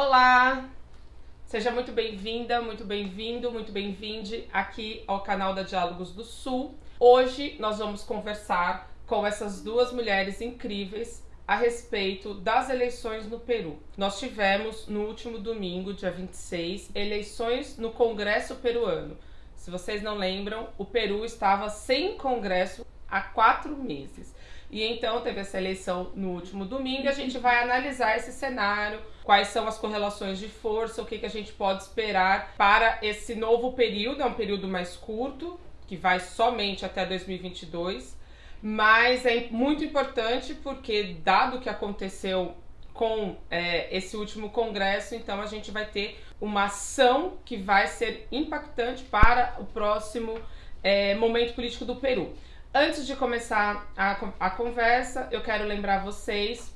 Olá! Seja muito bem-vinda, muito bem-vindo, muito bem-vinde aqui ao canal da Diálogos do Sul. Hoje nós vamos conversar com essas duas mulheres incríveis a respeito das eleições no Peru. Nós tivemos no último domingo, dia 26, eleições no Congresso peruano. Se vocês não lembram, o Peru estava sem Congresso há quatro meses. E então teve essa eleição no último domingo e a gente vai analisar esse cenário, quais são as correlações de força, o que, que a gente pode esperar para esse novo período, é um período mais curto, que vai somente até 2022, mas é muito importante porque, dado o que aconteceu com é, esse último congresso, então a gente vai ter uma ação que vai ser impactante para o próximo é, momento político do Peru. Antes de começar a, a conversa, eu quero lembrar vocês,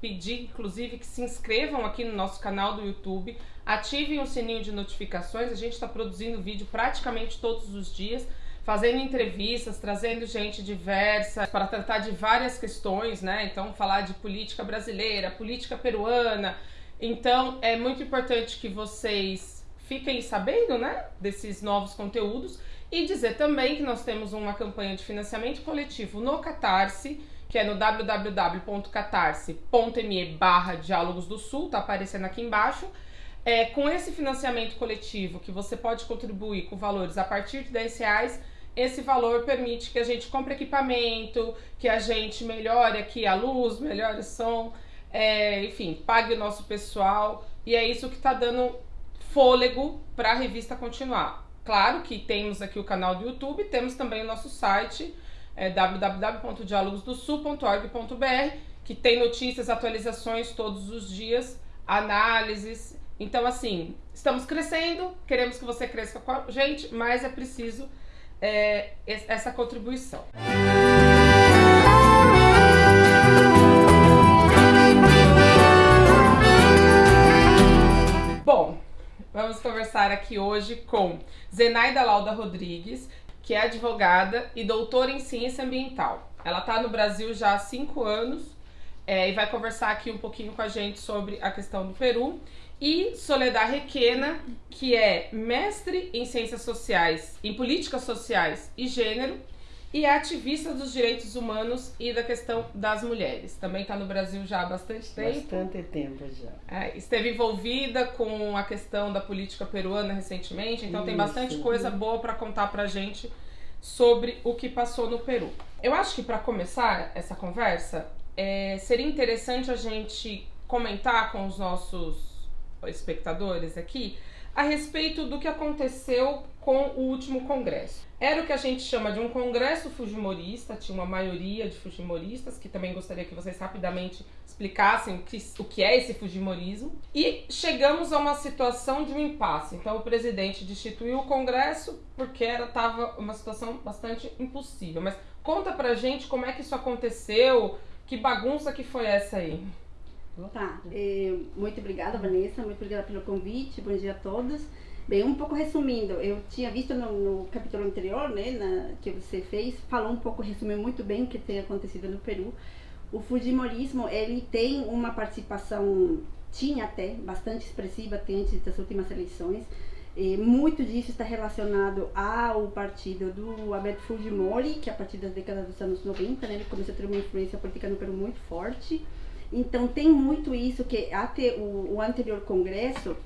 pedir inclusive que se inscrevam aqui no nosso canal do YouTube, ativem o sininho de notificações, a gente está produzindo vídeo praticamente todos os dias fazendo entrevistas, trazendo gente diversa para tratar de várias questões, né? Então, falar de política brasileira, política peruana. Então, é muito importante que vocês fiquem sabendo, né, desses novos conteúdos e dizer também que nós temos uma campanha de financiamento coletivo no Catarse, que é no www.catarse.me barra Diálogos do Sul, tá aparecendo aqui embaixo. É, com esse financiamento coletivo, que você pode contribuir com valores a partir de 10 reais, esse valor permite que a gente compre equipamento, que a gente melhore aqui a luz, melhore o som, é, enfim, pague o nosso pessoal. E é isso que está dando fôlego para a revista continuar. Claro que temos aqui o canal do YouTube, temos também o nosso site é, www.dialogosdosul.org.br, que tem notícias, atualizações todos os dias, análises. Então, assim, estamos crescendo, queremos que você cresça com a gente, mas é preciso é, essa contribuição. Bom, vamos conversar aqui hoje com Zenaida Lauda Rodrigues, que é advogada e doutora em ciência ambiental. Ela está no Brasil já há cinco anos é, e vai conversar aqui um pouquinho com a gente sobre a questão do Peru e Soledad Requena, que é mestre em Ciências Sociais, em Políticas Sociais e Gênero, e é ativista dos direitos humanos e da questão das mulheres. Também está no Brasil já há bastante tempo. Bastante tempo já. É, esteve envolvida com a questão da política peruana recentemente, então Isso. tem bastante coisa boa para contar para gente sobre o que passou no Peru. Eu acho que para começar essa conversa, é, seria interessante a gente comentar com os nossos espectadores aqui a respeito do que aconteceu com o último congresso. Era o que a gente chama de um congresso fujimorista, tinha uma maioria de fujimoristas, que também gostaria que vocês rapidamente explicassem o que, o que é esse fujimorismo. E chegamos a uma situação de um impasse. Então o presidente destituiu o congresso porque estava uma situação bastante impossível. Mas conta pra gente como é que isso aconteceu, que bagunça que foi essa aí. Tá, é, muito obrigada Vanessa, muito obrigada pelo convite, bom dia a todos. Bem, um pouco resumindo, eu tinha visto no, no capítulo anterior, né, na, que você fez, falou um pouco, resumiu muito bem o que tem acontecido no Peru. O Fujimorismo, ele tem uma participação, tinha até, bastante expressiva até antes das últimas eleições. E muito disso está relacionado ao partido do Alberto Fujimori, que a partir das décadas dos anos 90, né, ele começou a ter uma influência política no Peru muito forte. Então tem muito isso que até o, o anterior congresso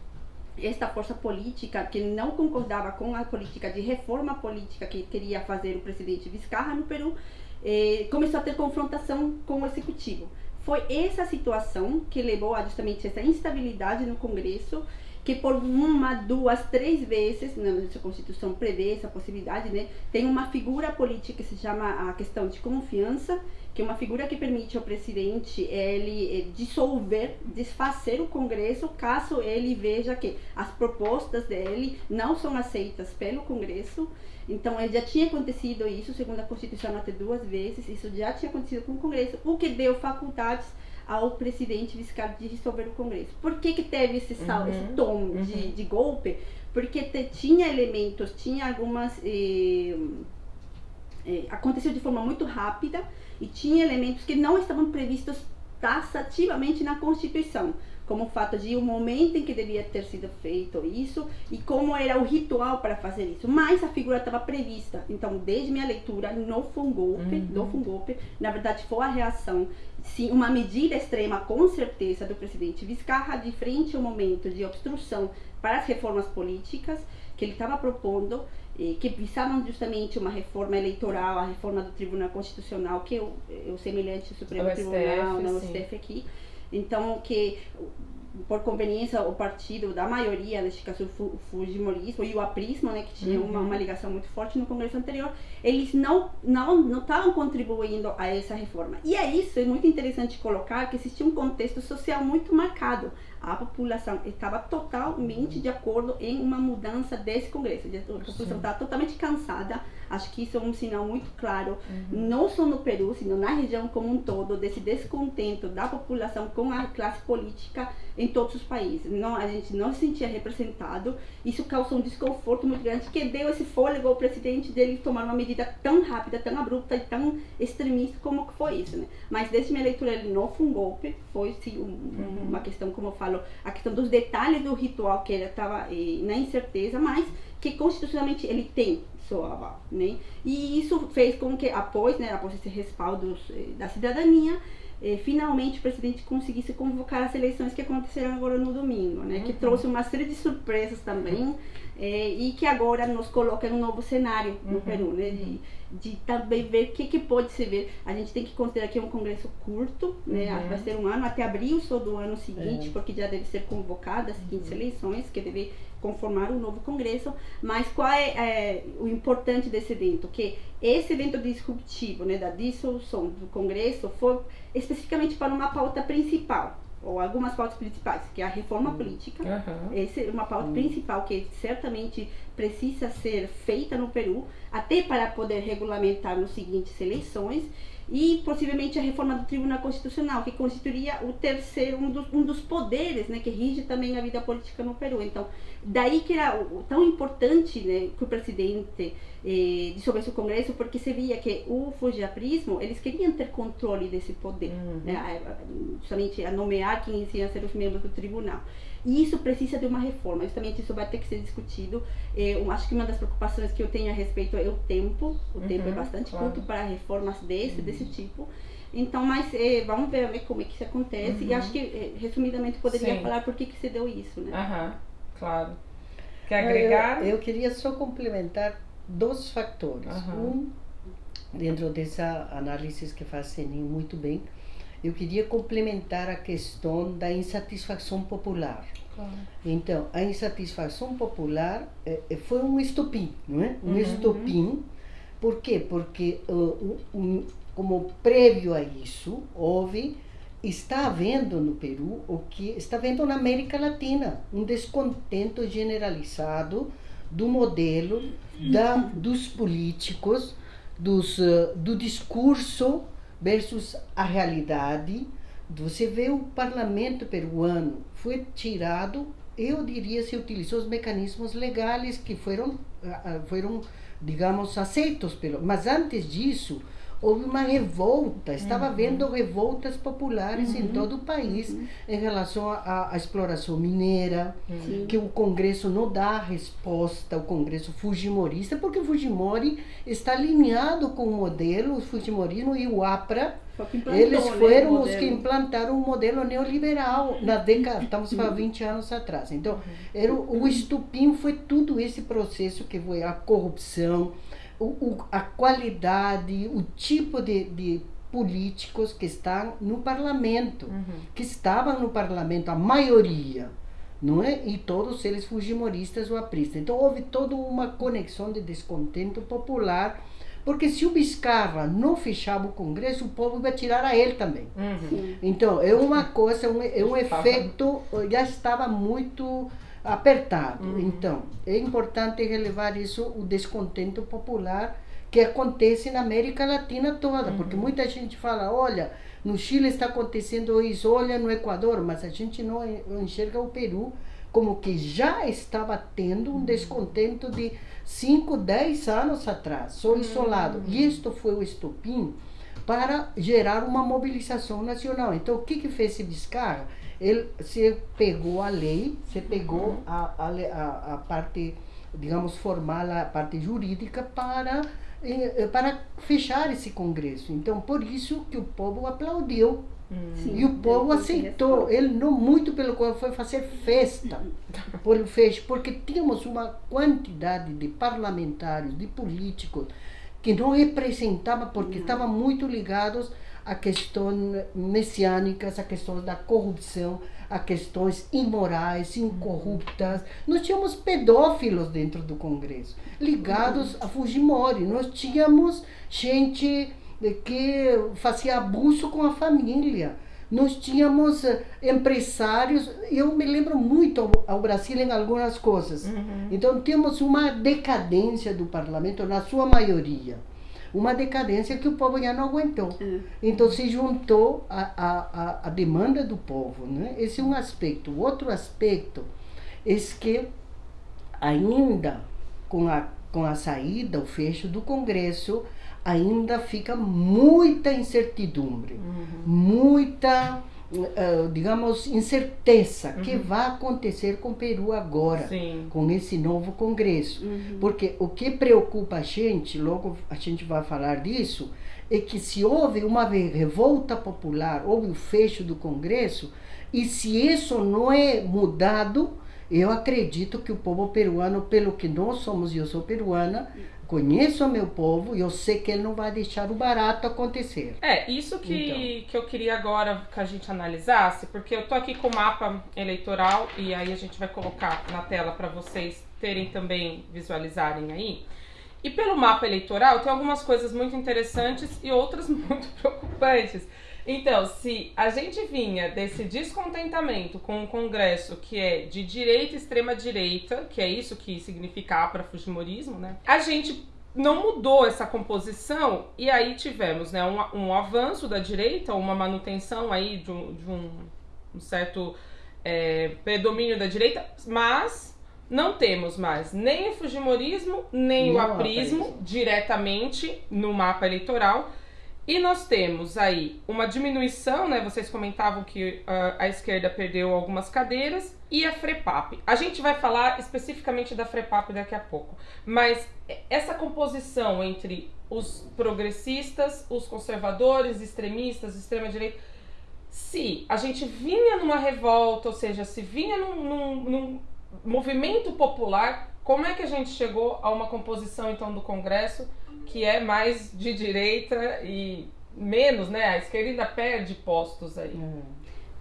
esta força política que não concordava com a política de reforma política que queria fazer o presidente Vizcarra no Peru, eh, começou a ter confrontação com o executivo. Foi essa situação que levou a justamente essa instabilidade no Congresso, que por uma, duas, três vezes, na nossa Constituição prevê essa possibilidade, né? Tem uma figura política que se chama a questão de confiança, que é uma figura que permite ao presidente ele eh, dissolver, desfazer o Congresso caso ele veja que as propostas dele não são aceitas pelo Congresso. Então, já tinha acontecido isso, segundo a Constituição, até duas vezes, isso já tinha acontecido com o Congresso, o que deu faculdades ao presidente Vizcarra de dissolver o Congresso. Por que, que teve esse, sal, uhum, esse tom uhum. de, de, golpe? Porque te, tinha elementos, tinha algumas. Eh, eh, aconteceu de forma muito rápida, e tinha elementos que não estavam previstos taxativamente na Constituição, como o fato de o momento em que devia ter sido feito isso e como era o ritual para fazer isso. Mas a figura estava prevista. Então, desde minha leitura, não foi um golpe, uhum. não foi um golpe. Na verdade, foi a reação, sim, uma medida extrema, com certeza, do presidente Vizcarra de frente ao momento de obstrução para as reformas políticas que ele estava propondo que visavam justamente uma reforma eleitoral, a reforma do Tribunal Constitucional, que é o, é o semelhante ao Supremo o Tribunal, STF, não, STF aqui. Então, que por conveniência o partido da maioria, neste caso o Fujimorismo e o aprismo, né, que tinha uhum. uma, uma ligação muito forte no Congresso anterior, eles não não não estavam contribuindo a essa reforma. E é isso, é muito interessante colocar que existia um contexto social muito marcado a população estava totalmente de acordo em uma mudança desse Congresso. A população está totalmente cansada. Acho que isso é um sinal muito claro, uhum. não só no Peru, sino na região como um todo, desse descontento da população com a classe política em todos os países. Não, a gente não se sentia representado. Isso causou um desconforto muito grande que deu esse fôlego ao presidente dele tomar uma medida tão rápida, tão abrupta e tão extremista como foi isso. Né? Mas desde minha leitura ele não foi um golpe, foi sim um, uhum. uma questão, como eu falo, falo, a questão dos detalhes do ritual que ele estava eh, na incerteza, mas que constitucionalmente ele tem seu aval, né? E isso fez com que após, né, após esse respaldo eh, da cidadania, eh, finalmente o presidente conseguisse convocar as eleições que aconteceram agora no domingo, né? Uhum. Que trouxe uma série de surpresas também eh, e que agora nos coloca em um novo cenário no uhum. Peru, né? De, de também ver o que, que pode se ver. A gente tem que considerar que é um congresso curto, né? Uhum. Vai ser um ano, até abril só do ano seguinte, é. porque já deve ser convocada as seguintes uhum. eleições, que deve conformar um novo congresso. Mas qual é, é, o importante desse evento? Que esse evento disruptivo, né, da dissolução do congresso, foi especificamente para uma pauta principal ou algumas pautas principais, que é a reforma política. Uhum. Essa é uma pauta uhum. principal que certamente precisa ser feita no Peru, até para poder regulamentar nas seguintes eleições, e possivelmente a reforma do Tribunal Constitucional, que constituiria o terceiro, um dos, um dos poderes né, que rige também a vida política no Peru. Então, daí que era tão importante né, que o presidente eh, dissolvesse o Congresso, porque se via que o fujiaprismo, eles queriam ter controle desse poder, uhum. né, justamente a nomear quem iam ser os membros do tribunal. E isso precisa de uma reforma, justamente isso vai ter que ser discutido. Eh, eu acho que uma das preocupações que eu tenho a respeito é o tempo, o uhum, tempo é bastante claro. curto para reformas desse, uhum. desse tipo. Então, mas eh, vamos ver, ver, como é que isso acontece. Uhum. E acho que, eh, resumidamente, poderia Sim. falar por que, que se deu isso, né? Aham, claro. Quer agregar? Eu, eu queria só complementar dois fatores. Um, dentro dessa análise que faz Senin muito bem, eu queria complementar a questão da insatisfação popular. Claro. Então, a insatisfação popular eh, foi um estopim, não é? Um uhum. estopim. Por quê? Porque, uh, um, como prévio a isso, houve, está havendo no Peru, o que está havendo na América Latina, um descontento generalizado do modelo da, dos políticos, dos, do discurso versus a realidade. Você vê o parlamento peruano foi tirado, eu diria, se utilizou os mecanismos legais que foram, ah, ah, foram digamos, aceitos pelo. Mas antes disso, houve uma revolta, estava uhum. havendo revoltas populares uhum. em todo o país uhum. em relação à, exploração mineira, uhum. que o Congresso não dá resposta ao Congresso Fujimorista, porque o Fujimori está alinhado com o modelo, o Fujimorismo e o APRA, eles né, foram né, os que implantaram o modelo neoliberal na década, estamos falando 20 anos atrás. Então, uhum. era o, o estupim foi tudo esse processo que foi a corrupção, o, o, a qualidade, o tipo de, de políticos que estão no parlamento, uhum. que estavam no parlamento, a maioria, não é? E todos eles fujimoristas ou apristas. Então houve toda uma conexão de descontento popular, porque se o Biscarra não fechava o Congresso, o povo ia tirar a ele também. Uhum. Então é uma coisa, um, é um efeito, já estava muito apertado. Uhum. Então, é importante relevar isso, o descontento popular que acontece na América Latina toda, uhum. porque muita gente fala, olha, no Chile está acontecendo isso, olha no Equador, mas a gente não enxerga o Peru como que já estava tendo um uhum. descontento de 5, 10 anos atrás, só uhum. isolado. E isto foi o estopim para gerar uma mobilização nacional. Então, o que, que fez esse Vizcarra? Ele se pegou a lei, se pegou a, a, a parte, digamos, formal, a parte jurídica para, eh, para fechar esse congresso. Então, por isso que o povo aplaudiu. Sim, e o povo aceitou. Ele não muito pelo qual foi fazer festa por fez, porque tínhamos uma quantidade de parlamentares, de políticos que não representavam porque estavam muito ligados a questões messiânicas, a questões da corrupção, a questões imorais, incorruptas. Nós tínhamos pedófilos dentro do Congresso, ligados a Fujimori. Nós tínhamos gente que fazia abuso com a família. Nós tínhamos eh, empresários, eu me lembro muito ao, Brasil em algumas coisas. Uhum. Então temos uma decadência do parlamento, na sua maioria uma decadência que o povo já não aguentou. Uhum. Então se juntou a, a, a, demanda do povo. Né? Esse é um aspecto. O outro aspecto é que ainda com a, com a saída, o fecho do Congresso, ainda fica muita incertidumbre, uhum. muita uh, digamos, incerteza uhum. que vai acontecer com o Peru agora, Sim. com esse novo Congresso. Uhum. Porque o que preocupa a gente, logo a gente vai falar disso, é que se houve uma revolta popular, houve o fecho do Congresso, e se isso não é mudado, eu acredito que o povo peruano, pelo que nós somos, e eu sou peruana, conheço o meu povo e eu sei que ele não vai deixar o barato acontecer. É, isso que, então. que eu queria agora que a gente analisasse, porque eu tô aqui com o mapa eleitoral e aí a gente vai colocar na tela para vocês terem também, visualizarem aí. E pelo mapa eleitoral tem algumas coisas muito interessantes e outras muito preocupantes. Então, se a gente vinha desse descontentamento com o Congresso que é de direita extrema direita, que é isso que significa para fujimorismo, né? A gente não mudou essa composição e aí tivemos, né, um, um avanço da direita, uma manutenção aí de um, de um, um certo é, predomínio da direita, mas não temos mais nem o fujimorismo nem não o aprismo diretamente no mapa eleitoral e nós temos aí uma diminuição, né? Vocês comentavam que uh, a esquerda perdeu algumas cadeiras e a FREPAP. A gente vai falar especificamente da FREPAP daqui a pouco, mas essa composição entre os progressistas, os conservadores, extremistas, extrema-direita, se a gente vinha numa revolta, ou seja, se vinha num, num, num movimento popular, como é que a gente chegou a uma composição então do Congresso? Que é mais de direita e menos, né? A esquerda ainda perde postos aí. Hum.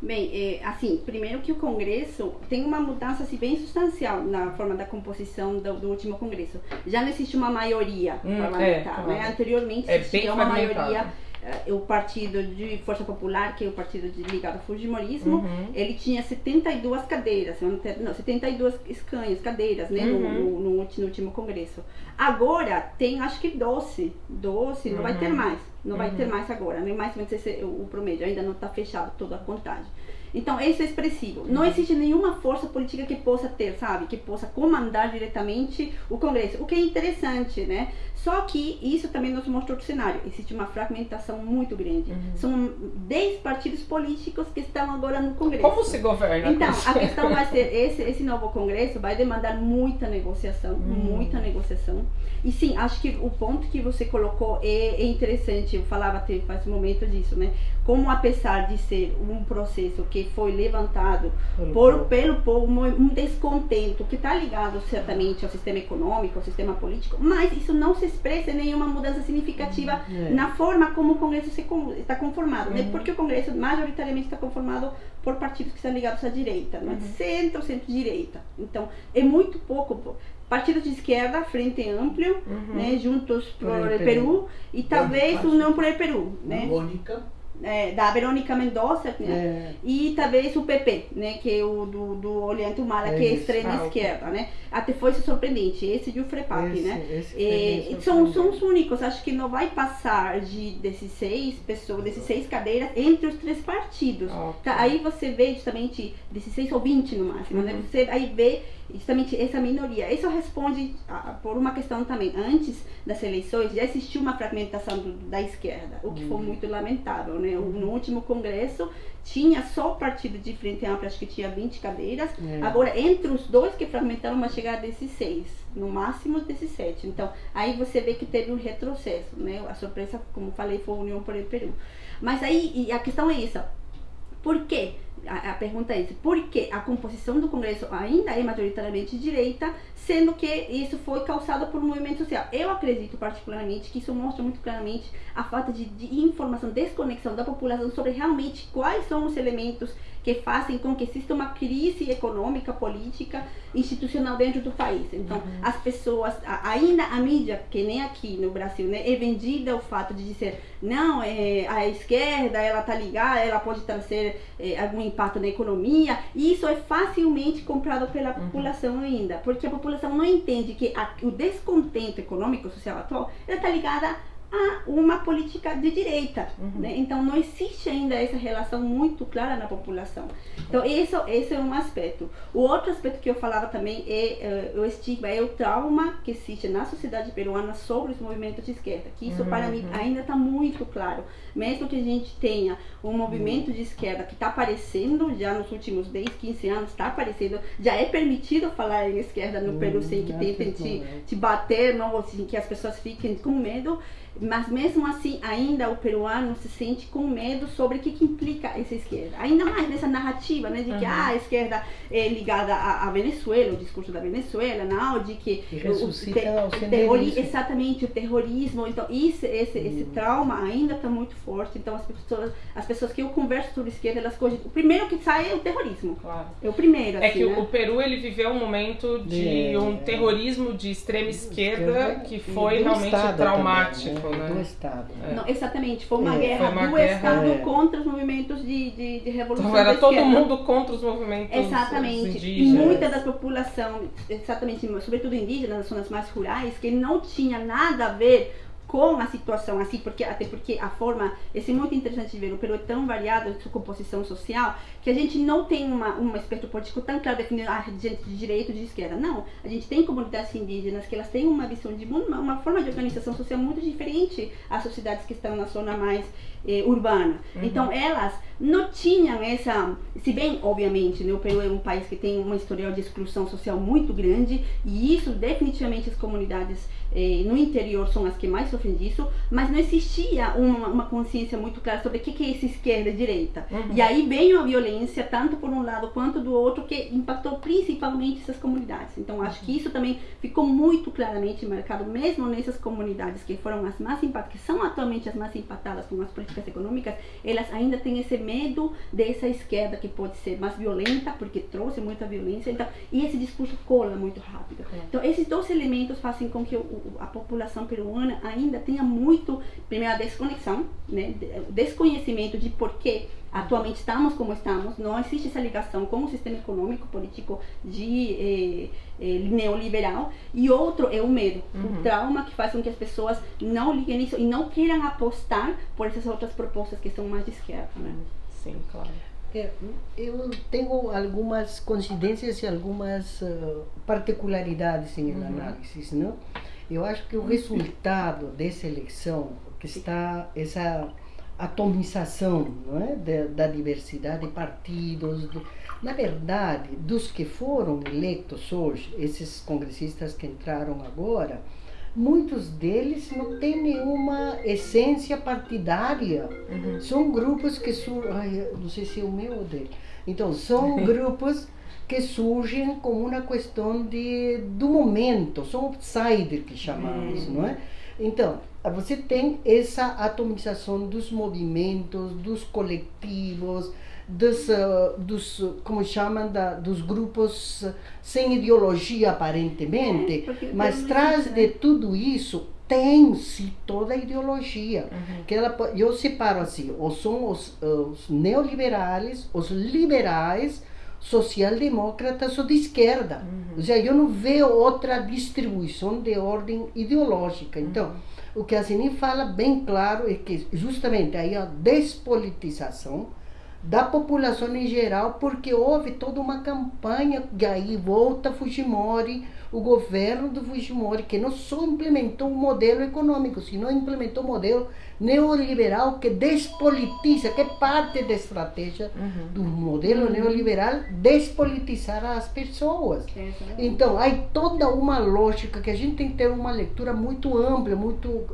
Bem, é, assim, primeiro que o Congresso tem uma mudança assim, bem substancial na forma da composição do, do último Congresso. Já não existe uma maioria hum, parlamentar, é, né? Anteriormente é existia uma maioria uh, o partido de Força Popular, que é o partido de, ligado ao Fujimorismo, uhum. ele tinha 72 cadeiras, não, 72 escanhos, cadeiras, né, uhum. no, no, no, último congresso. Agora tem acho que 12, 12, uhum. não vai ter uhum. mais, não vai ter uhum. mais agora, nem mais ou menos esse, o, o promédio, ainda não está fechado toda a contagem. Então, isso é expressivo. Não uhum. existe nenhuma força política que possa ter, sabe, que possa comandar diretamente o Congresso, o que é interessante, né? Só que isso também nos mostra outro cenário. Existe uma fragmentação muito grande. Uhum. São 10 partidos políticos que estão agora no Congresso. Como se governa? Então, a questão vai ser, esse, esse novo Congresso vai demandar muita negociação, uhum. muita negociação. E sim, acho que o ponto que você colocou é, é interessante. Eu falava até faz um momento disso, né? Como apesar de ser um processo que foi levantado pelo por, povo. pelo povo, um descontento que está ligado certamente ao sistema econômico, ao sistema político, mas isso não se expressa nenhuma mudança significativa uhum. é. na forma como o Congresso se, está conformado, né? uhum. né? Porque o Congresso majoritariamente está conformado por partidos que estão ligados à direita, não é? Uhum. centro, centro-direita. Então, é muito pouco partidos de esquerda, Frente Amplio, uhum. né, Juntos por, por Peru, Peru, e talvez União por Peru, né? Mônica é, da Verônica Mendonça, né? É. E talvez o PP, né? Que é o do, do Olhante Humala, é que é extrema esquerda, né? Até foi surpreendente, esse de esse, né? Esse é, são, são os únicos, acho que não vai passar de desses seis pessoas, desses seis cadeiras entre os três partidos. Tá? Aí você vê justamente 16 ou 20 no máximo, né? uhum. né? Você aí vê justamente essa minoria. Isso responde a, por uma questão também. Antes das eleições já existiu uma fragmentação do, da esquerda, o que uhum. foi muito lamentável, né? né? No último congresso tinha só o partido de Frente Ampla, acho que tinha 20 cadeiras. É. Agora, entre os dois que fragmentaram, vai chegar a 16, no máximo 17. Então, aí você vê que teve um retrocesso, né? A surpresa, como falei, foi a União por el Peru. Mas aí, a questão é essa. Por quê? A, a, pergunta é essa, por que a composição do Congresso ainda é majoritariamente direita, sendo que isso foi causado por um movimento social? Eu acredito particularmente que isso mostra muito claramente a falta de, de informação, desconexão da população sobre realmente quais são os elementos que fazem com que exista uma crise econômica, política, institucional dentro do país. Então, uhum. as pessoas, ainda a mídia, que nem aqui no Brasil, né, é vendida o fato de dizer, não, é, a esquerda, ela tá ligada, ela pode trazer é, algum impacto na economia, e isso é facilmente comprado pela uhum. população ainda, porque a população não entende que a, o descontento econômico social atual, está ligada a uma política de direita. Uhum. Né? Então, não existe ainda essa relação muito clara na população. Então, isso, esse é um aspecto. O outro aspecto que eu falava também é uh, o estigma, é o trauma que existe na sociedade peruana sobre os movimentos de esquerda. Que isso, uhum. para mim, ainda está muito claro. Mesmo que a gente tenha um movimento de esquerda que está aparecendo já nos últimos 10, 15 anos, está aparecendo, já é permitido falar em esquerda no Peru sem que tentem te, te bater, não, assim, que as pessoas fiquem com medo mas mesmo assim ainda o peruano se sente com medo sobre o que, que implica essa esquerda. Ainda mais nessa narrativa, né, de que uhum. ah, a esquerda é ligada à, Venezuela, o discurso da Venezuela, não, de que o, o, te, o terrorismo, exatamente o terrorismo, então isso, esse, uhum. esse trauma ainda está muito forte. Então as pessoas, as pessoas que eu converso sobre esquerda, elas cogitam, o primeiro que sai é o terrorismo. Claro. É o primeiro. É assim, que né? o Peru ele viveu um momento de um terrorismo de extrema esquerda que foi realmente traumático. Também, né? Né? Do Estado. É. Não, exatamente, foi uma é, guerra foi uma do guerra, Estado é. contra os movimentos de, de, de revolução. Então era todo mundo contra os movimentos Exatamente. indígenas. E muita da população, exatamente, sobretudo indígenas, nas zonas mais rurais, que não tinha nada a ver com a situação assim, porque até porque a forma, esse é muito interessante de ver, o Peru é tão variado em sua composição social que a gente não tem uma, um espectro político tão claro definido, ah, gente de direita de esquerda. Não, a gente tem comunidades indígenas que elas têm uma visão de mundo, uma, uma forma de organização social muito diferente às sociedades que estão na zona mais eh, urbana. Uhum. Então elas não tinham essa, se bem obviamente, né, o Peru é um país que tem uma historial de exclusão social muito grande e isso definitivamente as comunidades eh, no interior são as que mais sofrem disso, mas não existia uma, uma consciência muito clara sobre o que, que é essa esquerda e direita. Uhum. E aí veio a violência, tanto por um lado quanto do outro, que impactou principalmente essas comunidades. Então acho que isso também ficou muito claramente marcado, mesmo nessas comunidades que foram as mais impactadas, que são atualmente as mais impactadas com as políticas econômicas, elas ainda têm esse medo dessa esquerda que pode ser mais violenta, porque trouxe muita violência, então, e esse discurso cola muito rápido. É. Então esses dois elementos fazem com que o a população peruana ainda tenha muito, primeiro, a desconexão, né, desconhecimento de por que atualmente estamos como estamos, não existe essa ligação com o sistema econômico, político de eh, eh, neoliberal, e outro é o medo, uhum. o trauma que faz com que as pessoas não liguem nisso e não queiram apostar por essas outras propostas que são mais de esquerda. Né? Sim, claro. É, eu tenho algumas coincidências e algumas uh, particularidades em uhum. análise, não? Eu acho que o resultado dessa eleição, que está essa atomização é? da, da diversidade de partidos, de, na verdade, dos que foram eleitos hoje, esses congressistas que entraram agora, muitos deles não têm nenhuma essência partidária. Uhum. São grupos que surgem. Não sei se é o meu ou dele. Então, são grupos que surgem como uma questão de, do momento, são outsider que chamamos, hum. não é? Então, você tem essa atomização dos movimentos, dos coletivos, dos, uh, dos como chamam, da, dos grupos sem ideologia aparentemente, é, mas traz de tudo isso tem-se toda a ideologia. Uhum. Que ela, eu separo assim, ou são os, os neoliberais, os liberais, social-demócratas ou de esquerda. Uhum. Ou seja, eu não vejo outra distribuição de ordem ideológica. Então, uhum. O que a Sini fala bem claro é que justamente aí a despolitização da população em geral, porque houve toda uma campanha, e aí volta Fujimori, o governo do Fujimori, que não só implementou um modelo econômico, sino implementou um modelo neoliberal que despolitiza, que é parte da estratégia uhum. do modelo uhum. neoliberal, despolitizar as pessoas. É, então, há toda uma lógica que a gente tem que ter uma leitura muito ampla, muito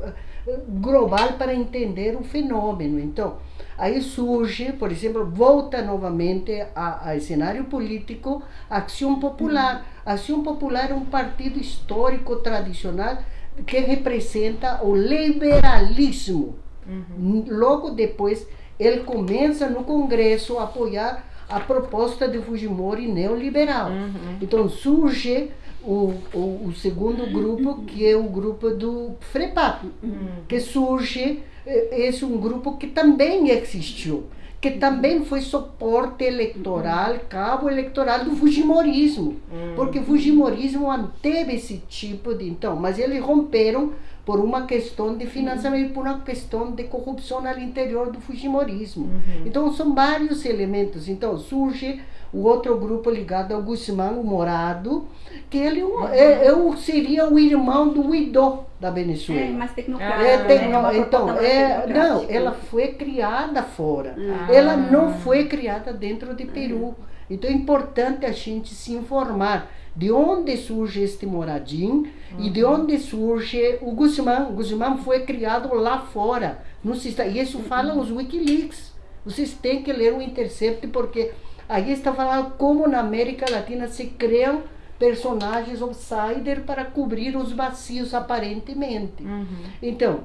global para entender o fenômeno. Então, Aí surge, por exemplo, volta novamente ao cenário político Ação Popular. A Ação Popular é um partido histórico tradicional que representa o liberalismo. Uhum. Logo depois, ele começa no Congresso a apoiar a proposta de Fujimori neoliberal. Uhum. Então surge o, o, o, segundo grupo, que é o grupo do FREPAP, uhum. que surge esse é um grupo que também existiu, que também foi suporte eleitoral, cabo eleitoral do Fujimorismo, hum. porque o Fujimorismo manteve esse tipo de. Então, mas eles romperam por uma questão de financiamento, por uma questão de corrupção ao interior do Fujimorismo. Uhum. Então, são vários elementos. Então, surge o outro grupo ligado ao Guzmán, o Morado, que ele uhum. é, é, seria o irmão do Guidó da Venezuela. É, mais tecnocrático. É, tecno, né? Então, é, não, ela foi criada fora. Ah. Ela não foi criada dentro de Peru. Então é importante a gente se informar de onde surge este Moradinho uhum. e de uhum. onde surge o Guzmán. O Guzmán foi criado lá fora. No, e isso falam os Wikileaks. Vocês têm que ler o Intercept porque aí está falando como na América Latina se criam personagens outsider para cobrir os vazios aparentemente. Uhum. Então,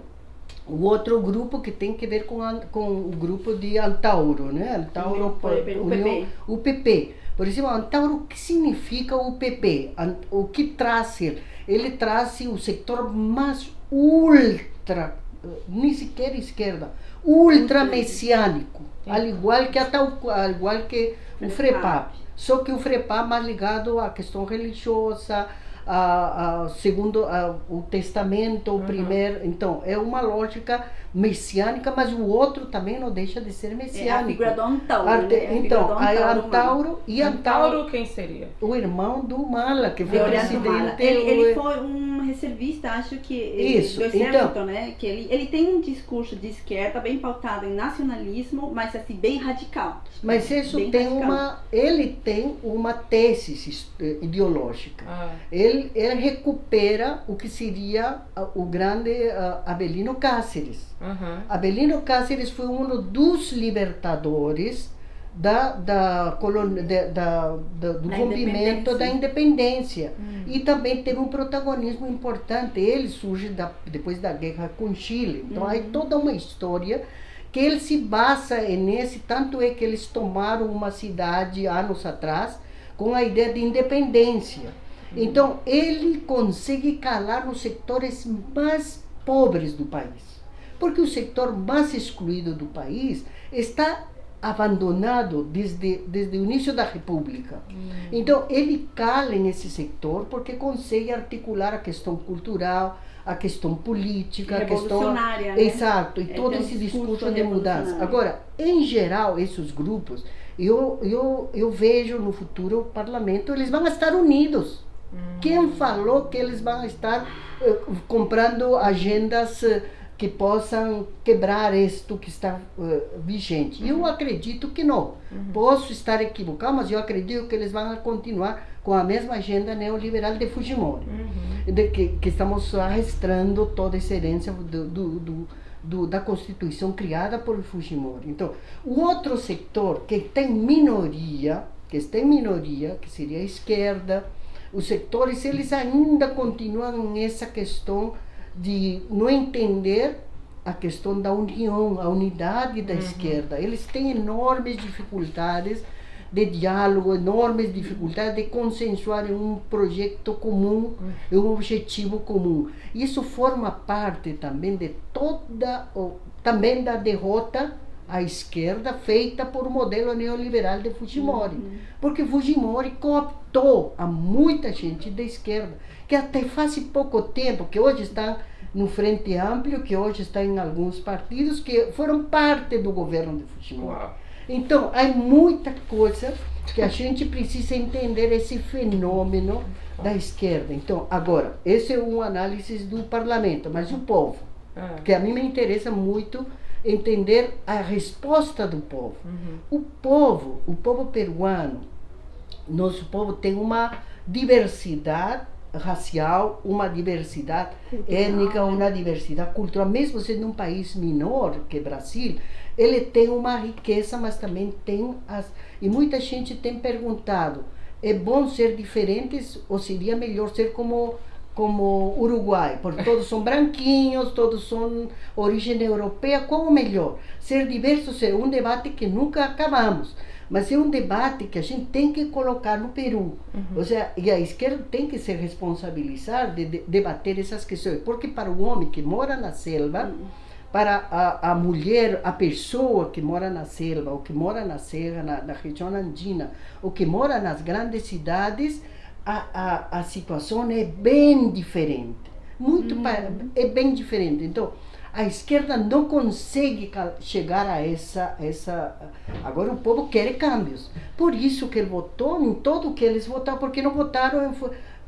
o outro grupo que tem que ver com, a, com o grupo de Antauro, né? Antauro, o, PP, União, o PP. Por exemplo, Antauro, o que significa o PP? O que traz ele? Ele traz o setor mais ultra, nem sequer esquerda, ultra messiânico, al igual que, al igual que o FREPAP. Só que o FREPA mais ligado à questão religiosa, a, a, segundo a, o testamento, o uhum. primeiro. Então, é uma lógica messiânica, mas o outro também não deixa de ser messiânico. É a figura do Antauro. Arte, né? Então, a Antauro, Antauro e Antauro, Antauro quem seria? O irmão do Mala, que foi presidente. Ele, ele, foi um reservista, acho que Isso, do exército, então, né? Que ele, ele tem um discurso de esquerda bem pautado em nacionalismo, mas assim bem radical. Mas isso tem radical. uma, ele tem uma tese eh, ideológica. Ah. Ele, ele recupera o que seria o grande uh, Abelino Cáceres Uhum. Abelino Cáceres foi um dos libertadores da, da, da, da, da do rompimento da independência. Uhum. E também teve um protagonismo importante. Ele surge da, depois da guerra com Chile. Então, uhum. aí toda uma história que ele se basa nesse. Tanto é que eles tomaram uma cidade anos atrás com a ideia de independência. Então, ele consegue calar nos setores mais pobres do país porque o setor mais excluído do país está abandonado desde, desde o início da República. Hum. Então, ele cala nesse setor porque consegue articular a questão cultural, a questão política, a questão. Né? Exato, e é todo esse discurso de mudança. Agora, em geral, esses grupos, eu, eu, eu vejo no futuro o parlamento, eles vão estar unidos. Hum. Quem falou que eles vão estar uh, comprando agendas. Uh, que possam quebrar isto que está uh, vigente. Uhum. Eu acredito que não. Uhum. Posso estar equivocado, mas eu acredito que eles vão continuar com a mesma agenda neoliberal de Fujimori, uhum. de que, que estamos arrastando toda essa herência do, do, do, do, da Constituição criada por Fujimori. Então, o outro setor que tem minoria, que está em minoria, que seria a esquerda, os setores, eles ainda continuam nessa questão de não entender a questão da união, a unidade da uhum. esquerda. Eles têm enormes dificuldades de diálogo, enormes dificuldades de consensuar em um projeto comum, em um objetivo comum. Isso forma parte também de toda, também da derrota à esquerda feita por um modelo neoliberal de Fujimori. Uhum. Porque Fujimori cooptou a muita gente da esquerda que até faz pouco tempo, que hoje estão no Frente Amplio, que hoje está em alguns partidos, que foram parte do governo de Fujimori. Então, há muita coisa que a gente precisa entender esse fenômeno da esquerda. Então, agora, esse é um análise do parlamento, mas o povo, é. que a mim me interessa muito entender a resposta do povo. Uhum. O povo, o povo peruano, nosso povo tem uma diversidade racial, uma diversidade cultural. étnica, uma diversidade cultural. Mesmo sendo um país menor que Brasil, ele tem uma riqueza, mas também tem as. E muita gente tem perguntado: é bom ser diferentes ou seria melhor ser como como Uruguai, porque todos são branquinhos, todos são origem europeia, qual o melhor? Ser diverso é um debate que nunca acabamos. Mas é um debate que a gente tem que colocar no Peru. Uhum. Ou seja, e a esquerda tem que se responsabilizar de, de debater essas questões. Porque para o homem que mora na selva, uhum. para a, a mulher, a pessoa que mora na selva, ou que mora na serra, na, na região andina, ou que mora nas grandes cidades, a, a, a situação é bem diferente. Muito uhum. é bem diferente. Então, a esquerda não consegue chegar a essa, essa. Agora o povo quer cambios. Por isso que ele votou em tudo que eles votaram, porque não votaram.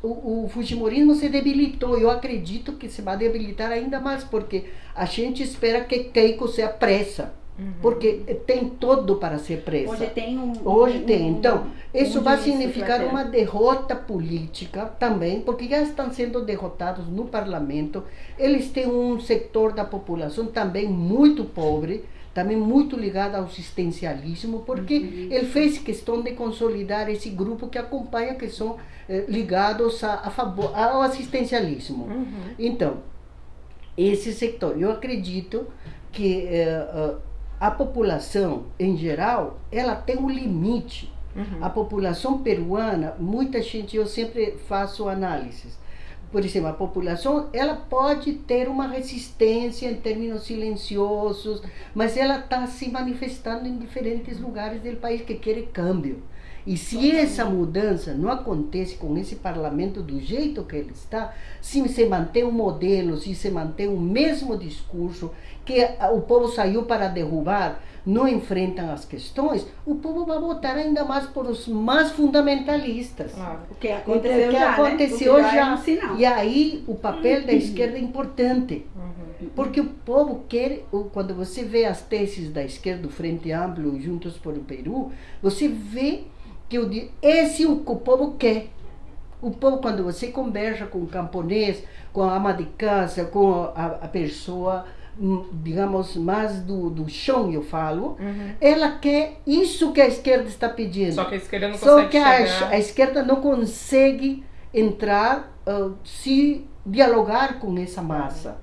O, o Fujimorismo se debilitou. Eu acredito que se vai debilitar ainda mais, porque a gente espera que Keiko se apressa. Uhum. Porque tem todo para ser presa. Hoje tem um. Hoje um, tem. Então, isso vai significar uma derrota política também, porque já estão sendo derrotados no parlamento. Eles têm um setor da população também muito pobre, também muito ligado ao assistencialismo, porque uhum. ele fez questão de consolidar esse grupo que acompanha, que são eh, ligados a, a, favor, ao assistencialismo. Uhum. Então, esse setor, eu acredito que. Eh, uh, a população em geral, ela tem um limite. Uhum. A população peruana, muita gente, eu sempre faço análises. Por exemplo, a população, ela pode ter uma resistência em termos silenciosos, mas ela está se manifestando em diferentes lugares do país que quer câmbio. E se essa mudança não acontece com esse parlamento do jeito que ele está, se se mantém um modelo, se se mantém o mesmo discurso que o povo saiu para derrubar, não enfrentam as questões, o povo vai votar ainda mais por os mais fundamentalistas. Claro. O que aconteceu, que já, aconteceu né? já. É um e aí o papel da esquerda é importante. Uhum. Porque o povo quer, quando você vê as teses da esquerda, do Frente Amplo, Juntos por o Peru, você vê que digo, esse é o que o povo quer. O povo, quando você conversa com o camponês, com a ama de casa, com a, a pessoa, digamos, mais do, do chão, eu falo, uhum. ela quer isso que a esquerda está pedindo. Só que a esquerda não Só consegue que a, a, esquerda não consegue entrar, uh, se dialogar com essa massa.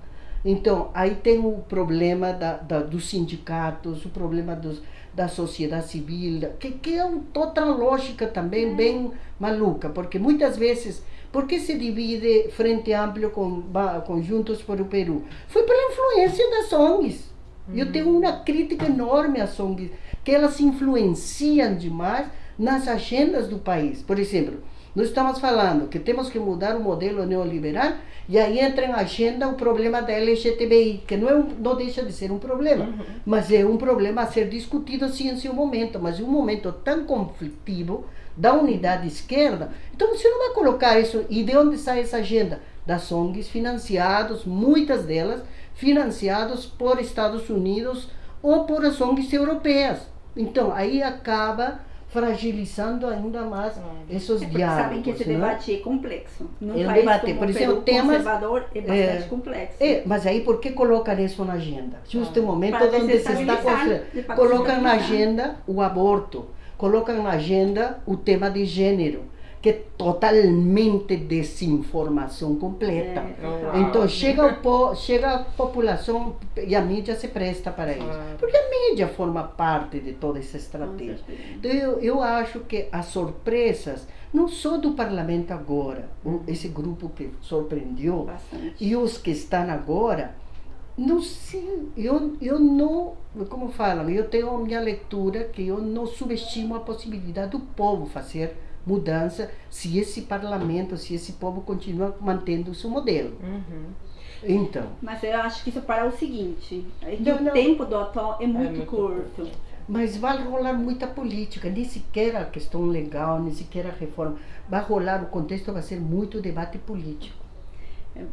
Então, aí tem o problema da, da, dos sindicatos, o problema dos, da sociedade civil, que, que é uma outra lógica também é. bem maluca, porque muitas vezes, por que se divide Frente Amplio com, com Juntos por o Peru? Foi pela influência das ONGs. Uhum. Eu tenho uma crítica enorme às ONGs, que elas influenciam demais nas agendas do país. Por exemplo, nós estamos falando que temos que mudar o modelo neoliberal e aí entra em agenda o problema da LGTBI, que não, é um, não deixa de ser um problema, uhum. mas é um problema a ser discutido sim em seu momento, mas em um momento tão conflitivo da unidade esquerda, então você não vai colocar isso. E de onde sai essa agenda? Das ONGs financiados, muitas delas financiadas por Estados Unidos ou por as ONGs europeias. Então aí acaba fragilizando ainda mais é. esses é diálogos. Sabem que esse né? debate é complexo. Num é debate, por isso o tema conservador é bastante é, complexo. É, mas aí por que colocam isso na agenda? Justo ah, o momento onde se está colocam na agenda o aborto, colocam na agenda o tema de gênero que é totalmente desinformação completa. É, então chega, o po, chega a população e a mídia se presta para isso. Porque a mídia forma parte de toda essa estratégia. Então eu, eu acho que as surpresas, não só do parlamento agora, esse grupo que surpreendeu, Bastante. e os que estão agora, não sei, eu, eu não, como falam, eu tenho a minha leitura que eu não subestimo a possibilidade do povo fazer mudança se esse parlamento, se esse povo continua mantendo o seu modelo. Uhum. Então. Mas eu acho que isso para o seguinte: é não, o não. tempo do atual é muito, é muito curto. curto. mas vai rolar muita política, nem sequer a questão legal, nem sequer a reforma. Vai rolar, o contexto vai ser muito debate político.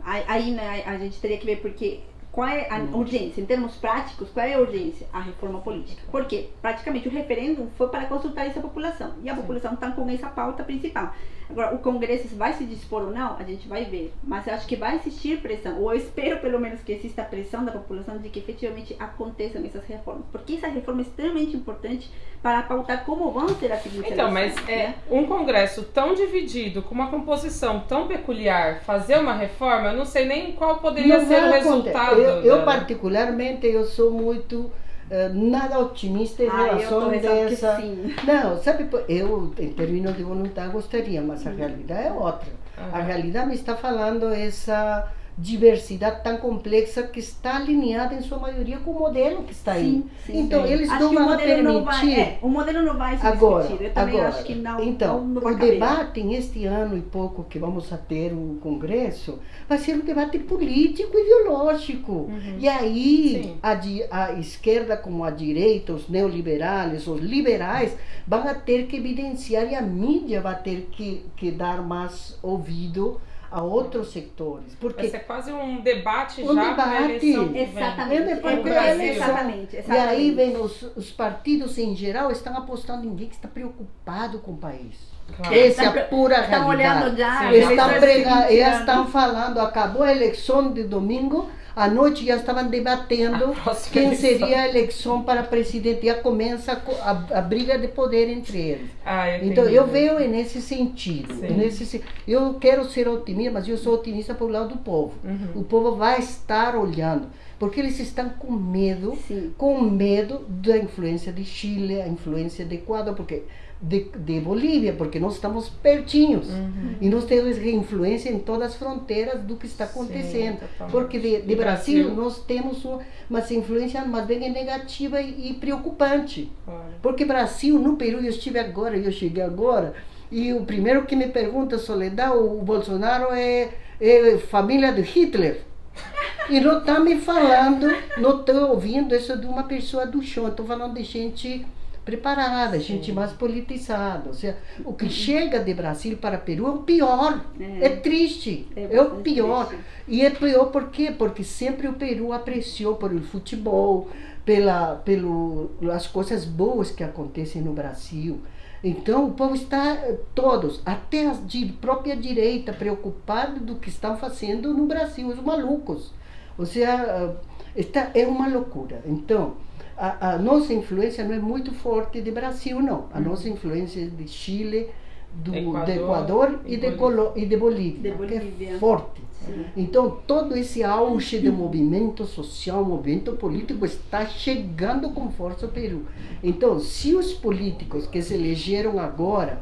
Aí né, a gente teria que ver porque qual é a urgência? Em termos práticos, qual é a urgência? A reforma política. Porque praticamente o referendo foi para consultar essa população. E a Sim. população está com essa pauta principal. Agora, o Congresso vai se dispor ou não, a gente vai ver. Mas eu acho que vai existir pressão, ou eu espero pelo menos que exista pressão da população de que efetivamente aconteçam essas reformas. Porque essa reforma é extremamente importante para pautar como vão ser as seguintes Então, mas é, né? um Congresso tão dividido, com uma composição tão peculiar, fazer uma reforma, eu não sei nem qual poderia não ser o resultado. Eu, eu, particularmente, eu sou muito eh, nada otimista em ah, relação dessa. Não, sabe, eu em termos de vontade gostaria, mas a realidade é outra. Uhum. A realidade me está falando essa diversidade tão complexa que está alinhada em sua maioria com o modelo que está aí. Sim, então sim. eles acho não vão permitir. Não vai, é, o modelo não vai se agora. Eu também agora, acho que não. Então, não, não o debate neste ano e pouco que vamos a ter o Congresso vai ser um debate político ideológico. Uhum. E aí a, a esquerda como a direita, os neoliberais, os liberais vão ter que evidenciar e a mídia vai ter que, que dar mais ouvido a outros setores. Porque Vai ser quase um debate um já debate, eleição exatamente, é, exatamente, exatamente, E aí vem os, os partidos em geral estão apostando em ninguém que está preocupado com o país. Claro. Essa é a pura estão realidade. Olhando já, estão, prega, elas estão falando, acabou a eleição de domingo, à noite já estavam debatendo quem eleição. seria a eleição para presidente. Já começa a, a, a briga de poder entre eles. Ah, eu então eu vejo nesse sentido. Nesse, eu quero ser otimista, mas eu sou otimista por lado do povo. Uhum. O povo vai estar olhando porque eles estão com medo, Sim. com medo da influência de Chile, a influência de Equador, porque de, de Bolívia, porque nós estamos pertinhos. Uhum. E nós temos influência em todas as fronteiras do que está acontecendo. Sim, porque de, de Brasil, Brasil, nós temos uma, uma influência mais bem negativa e, e preocupante. Claro. Porque Brasil, no Peru, eu estive agora, eu cheguei agora, e o primeiro que me pergunta, Soledad, o Bolsonaro é, é família de Hitler. E não está me falando, não estou ouvindo isso de uma pessoa do chão, estou falando de gente preparada, Sim. gente mais politizada. Ou seja, o que chega de Brasil para Peru é o pior. É, é triste. É, é, o pior. Triste. E é pior por quê? Porque sempre o Peru apreciou por o futebol, pela, pelo, as coisas boas que acontecem no Brasil. Então o povo está todos, até a própria direita, preocupado do que estão fazendo no Brasil, os malucos. Ou seja, está, é uma loucura. Então, a, a, nossa influência não é muito forte de Brasil, não. A uhum. nossa influência é de Chile, do Equador, de Equador e, de, Colo, e de Bolívia, de Bolívia. é forte. Sim. Então, todo esse auge de movimento social, movimento político está chegando com força ao Peru. Então, se os políticos que se elegeram agora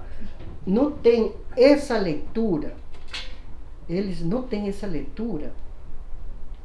não têm essa leitura, eles não têm essa leitura,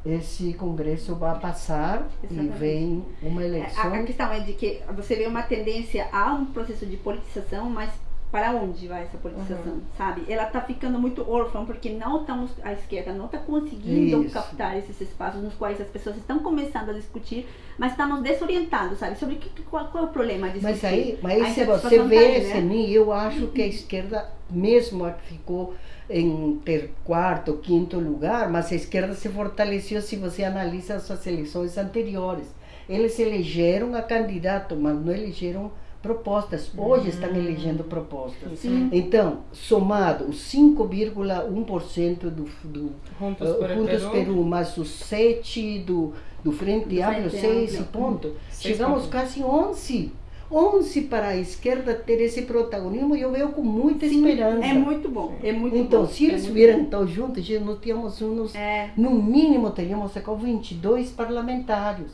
esse congresso vai passar Exatamente. e vem uma eleição. A, a, questão é de que você vê uma tendência a um processo de politização, mas para onde vai essa politização, uhum. sabe? Ela está ficando muito órfã porque não estamos a esquerda não está conseguindo Isso. captar esses espaços nos quais as pessoas estão começando a discutir, mas estamos desorientados, sabe? Sobre que, qual, qual é o problema de Mas aí, mas aí se você vê tá aí, né? mim, eu acho que a esquerda mesmo a que ficou em ter quarto, quinto lugar, mas a esquerda se fortaleceu se você analisa as suas eleições anteriores. Eles elegeram a candidato, mas não elegeram propostas. Hoje hum. estão elegendo propostas. Sim. Então, somado os 5,1% do, do Juntos, uh, Juntos Peru. Peru, mais os 7 do, do Frente Amplio, 6 pontos, chegamos pontos. quase 11 11 para a esquerda ter esse protagonismo, eu vejo com muita Sim, esperança. É muito bom, é muito então, bom. se eles é vieram tão juntos, nós tínhamos uns, é. no mínimo teríamos com 22 parlamentares,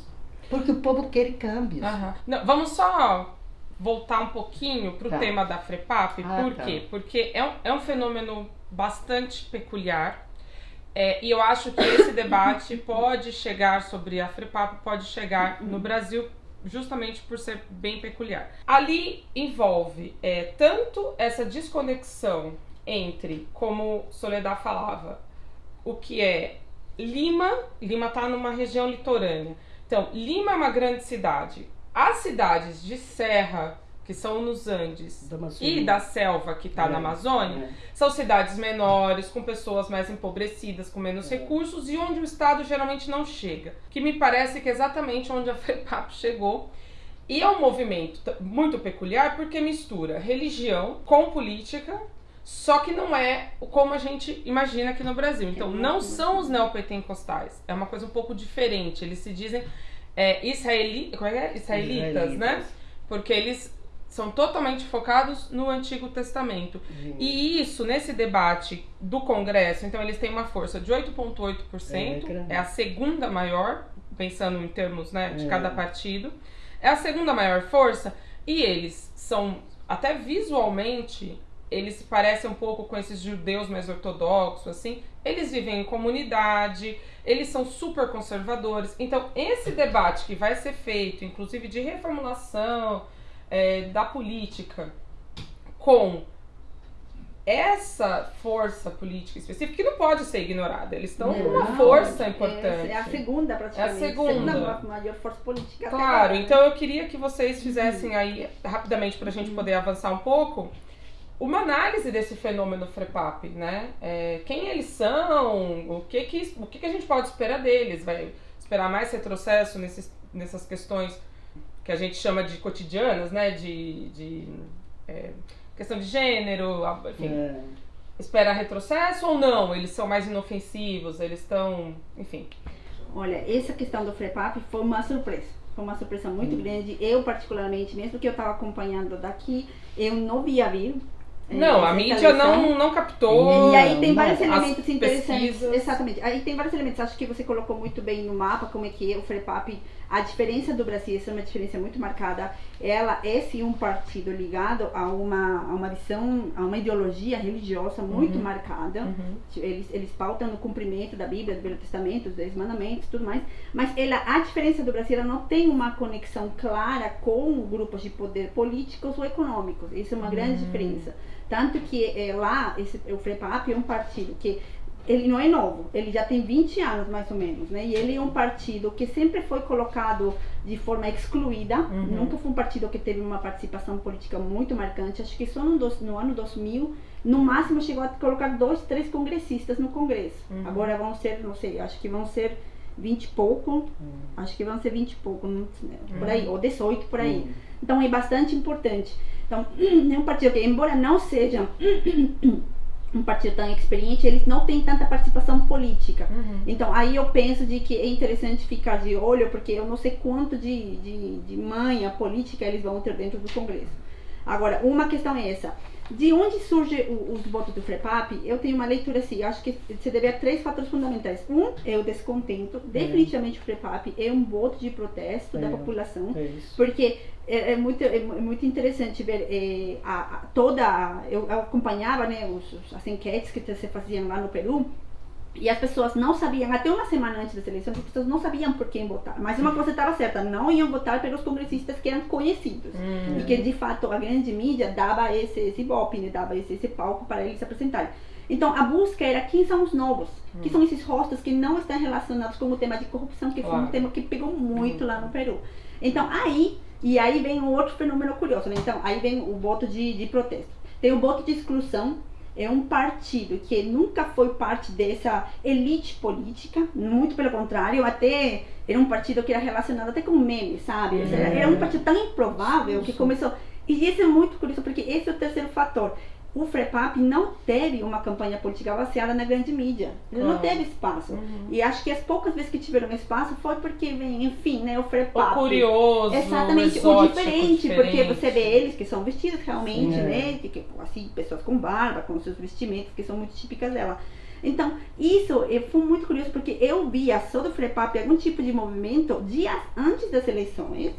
porque o povo quer cambios. Uhum. Não, vamos só voltar um pouquinho para o tá. tema da FREPAP, ah, por tá. quê? Porque é um, é um fenômeno bastante peculiar, é, e eu acho que esse debate pode chegar sobre a FREPAP, pode chegar no Brasil justamente por ser bem peculiar. Ali envolve é, tanto essa desconexão entre, como Soledad falava, o que é Lima, Lima está numa região litorânea. Então, Lima é uma grande cidade. As cidades de serra que são nos Andes Da e da selva que está É, na Amazônia, é. são cidades menores, com pessoas mais empobrecidas, com menos recursos e onde o Estado geralmente não chega. Que me parece que é exatamente onde a FEPAP chegou. E é um movimento muito peculiar porque mistura religião com política, só que não é como a gente imagina aqui no Brasil. Então, não são os neopentecostais. É uma coisa um pouco diferente. Eles se dizem é, israeli, como é que é? israelitas, né? Israelitas. Porque eles são totalmente focados no Antigo Testamento. E isso, nesse debate do Congresso, então eles têm uma força de 8,8%, É, é a segunda maior, pensando em termos né, de É. cada partido, é a segunda maior força, e eles são, até visualmente, eles se parecem um pouco com esses judeus mais ortodoxos, assim, eles vivem em comunidade, eles são super conservadores. Então, esse debate que vai ser feito, inclusive de reformulação é, da política, com essa força política específica, que não pode ser ignorada, eles estão com uma força é- importante. É a segunda, praticamente. É a segunda. ma- maior força política. Claro, agora. então eu queria que vocês fizessem aí, rapidamente, para a gente poder avançar um pouco, uma análise desse fenômeno FREPAP, né? É, quem eles são, o que que, o que que a gente pode esperar deles? Vai esperar mais retrocesso nesses, nessas questões que a gente chama de cotidianas, né? De, de é, questão de gênero, enfim. É. Espera retrocesso ou não? Eles são mais inofensivos, eles estão, enfim. Olha, essa questão do FREPAP foi uma surpresa. Foi uma surpresa muito Hum. grande. Eu, particularmente, mesmo que eu estava acompanhando daqui, eu não via vir. eh, Não, a mídia não, não captou. E aí tem vários elementos interessantes. pesquisas. Exatamente. Aí tem vários elementos. Acho que você colocou muito bem no mapa como é que é o FREPAP. A diferença do Brasil, essa é uma diferença muito marcada. Ela é sim um partido ligado a uma, a uma visão, a uma ideologia religiosa muito Uhum. marcada. Uhum. Eles, eles pautam no cumprimento da Bíblia, do Velho Testamento, dos Dez Mandamentos tudo mais. Mas ela, a diferença do Brasil, ela não tem uma conexão clara com grupos de poder políticos ou econômicos. Isso é uma grande Hum. diferença. Tanto que eh, lá, esse, o FREPAP é um partido que ele não é novo, ele já tem 20 anos mais ou menos, né? E ele é um partido que sempre foi colocado de forma excluída, Uhum. nunca foi um partido que teve uma participação política muito marcante. Acho que só no, dos- no ano 2000, no máximo chegou a colocar dois, três congressistas no Congresso. Uhum. Agora vão ser, não sei, acho que vão ser 20 e pouco, acho que vão ser 20 e pouco, sei, por aí, ou 18 por aí. Hum. Então é bastante importante. Então, é um partido que, embora não seja um partido tão experiente, eles não têm tanta participação política. Uhum. Então, aí eu penso de que é interessante ficar de olho, porque eu não sei quanto de, de, de manha política eles vão ter dentro do Congresso. Agora, uma questão é essa. De onde surgem os votos do FREPAP? Eu tenho uma leitura assim, acho que se deve a três fatores fundamentais. Um é o descontento. Definitivamente o FREPAP é um voto de protesto da É. população. É. Porque é, é muito, é é muito interessante ver é, a, a- toda. a- Eu, acompanhava né, os, as enquetes que se faziam lá no Peru. E as pessoas não sabiam, até uma semana antes das eleições, as pessoas não sabiam por quem votar. Mas uma coisa estava certa, não iam votar pelos congressistas que eram conhecidos. Hum. E que de fato a grande mídia dava esse, esse né, dava esse, esse palco para eles se apresentarem. Então a busca era quem são os novos, que são esses rostos que não estão relacionados com o tema de corrupção, que foi Claro. um tema que pegou muito lá no Peru. Então aí, e aí vem um outro fenômeno curioso, né? Então aí vem o voto de, de protesto. Tem o voto de exclusão, é um partido que nunca foi parte dessa elite política, muito pelo contrário, até era um partido que era relacionado até com memes, sabe? Era, era um partido tão improvável que começou. E isso é muito curioso, porque esse é o terceiro fator. O FREPAP não teve uma campanha política baseada na grande mídia. Ele não Claro. teve espaço. Uhum. E acho que as poucas vezes que tiveram espaço foi porque, enfim, né, o FREPAP. O curioso, Exatamente, o, o exótico, diferente, porque diferente. você vê eles que são vestidos realmente, Sim, é. né? Que, assim, pessoas com barba, com seus vestimentos que são muito típicas dela. Então, isso eu fui muito curioso porque eu via só do FREPAP algum tipo de movimento dias antes das eleições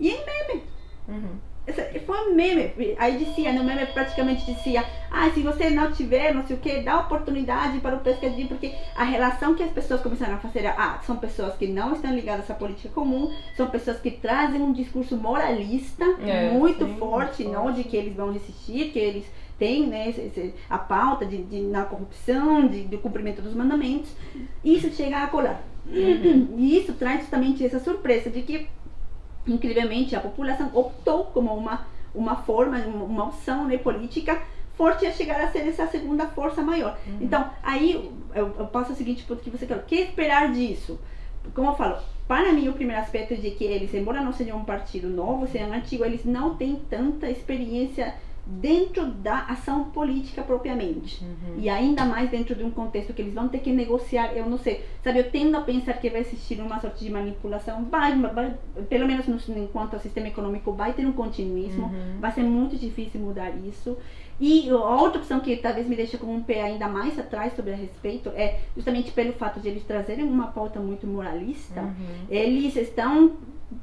e em meme. Uhum. Essa- Foi um meme. Aí dizia, no meme praticamente dizia, ah, se você não tiver, não sei o que, dá oportunidade para o pescadinho, porque a relação que as pessoas começaram a fazer, é, ah, são pessoas que não estão ligadas à política comum, são pessoas que trazem um discurso moralista É, muito sim, forte, muito não forte. de que eles vão resistir, que eles têm né, a pauta de, de na corrupção, de, do cumprimento dos mandamentos. Isso chega a colar. Uhum. E isso traz justamente essa surpresa de que incrivelmente, a população optou como uma, uma forma, uma opção né, política forte a chegar a ser essa segunda força maior. Uhum. Então, aí eu, eu passo o seguinte ponto que você quer. O que esperar disso? Como eu falo, para mim o primeiro aspecto é de que eles, embora não sejam um partido novo, sejam antigo, eles não têm tanta experiência dentro da ação política propriamente. Uhum. E ainda mais dentro de um contexto que eles vão ter que negociar, eu não sei. Sabe, eu tendo a pensar que vai existir uma sorte de manipulação, vai, vai pelo menos no, enquanto o sistema econômico vai ter um continuismo, uhum. vai ser muito difícil mudar isso. E a outra opção que talvez me deixe com um pé ainda mais atrás sobre a respeito é justamente pelo fato de eles trazerem uma pauta muito moralista, uhum. eles estão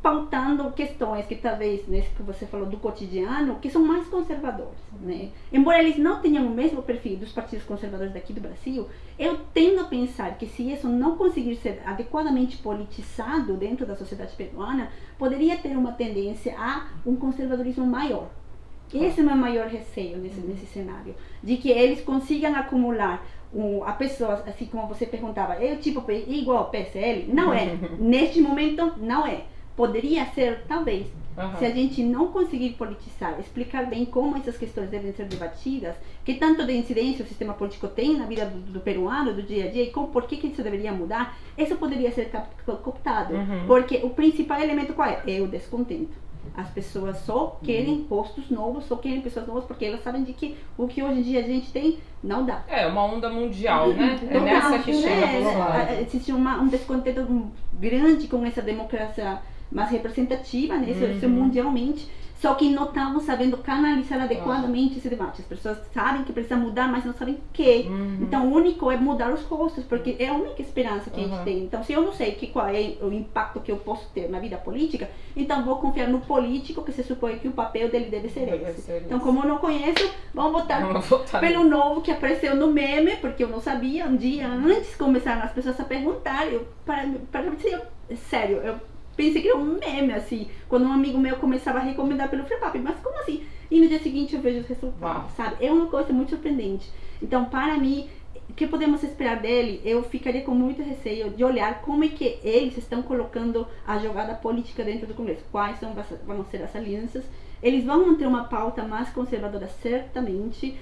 pautando questões que talvez, nesse que você falou do cotidiano, que são mais conservadores, né? Embora eles não tenham o mesmo perfil dos partidos conservadores daqui do Brasil, eu tendo a pensar que se isso não conseguir ser adequadamente politizado dentro da sociedade peruana, poderia ter uma tendência a um conservadorismo maior. Esse é o meu maior receio nesse, nesse cenário, de que eles consigam acumular um, a pessoa, assim como você perguntava, é o tipo igual ao PSL? Não é. Neste momento, não é poderia ser, talvez, uhum. se a gente não conseguir politizar, explicar bem como essas questões devem ser debatidas, que tanto de incidência o sistema político tem na vida do, do peruano, do dia a dia, e como, por que, que isso deveria mudar, isso poderia ser cooptado. Uhum. Porque o principal elemento qual é? É o descontento. As pessoas só querem uhum. postos novos, só querem pessoas novas, porque elas sabem de que o que hoje em dia a gente tem não dá. É uma onda mundial, né? É nessa que chega. É, existe uma, um descontento grande com essa democracia mais representativa, né? Isso, uhum. isso mundialmente. Só que não estamos sabendo canalizar adequadamente esse debate. As pessoas sabem que precisa mudar, mas não sabem o que. Uhum. Então, o único é mudar os rostos, porque é a única esperança que uhum. a gente tem. Então, se eu não sei que, qual é o impacto que eu posso ter na vida política, então vou confiar no político, que se supõe que o papel dele deve ser deve esse. Ser então, como eu não conheço, vamos votar, vamos votar pelo novo que apareceu no meme, porque eu não sabia. Um dia antes começaram as pessoas a perguntar. Eu, para, para, para, sério, eu pensei que era um meme, assim, quando um amigo meu começava a recomendar pelo FreePap, mas como assim? E no dia seguinte eu vejo os resultados, sabe? É uma coisa muito surpreendente. Então, para mim, o que podemos esperar dele? Eu ficaria com muito receio de olhar como é que eles estão colocando a jogada política dentro do Congresso. Quais são, vão ser as alianças? Eles vão manter uma pauta mais conservadora, certamente.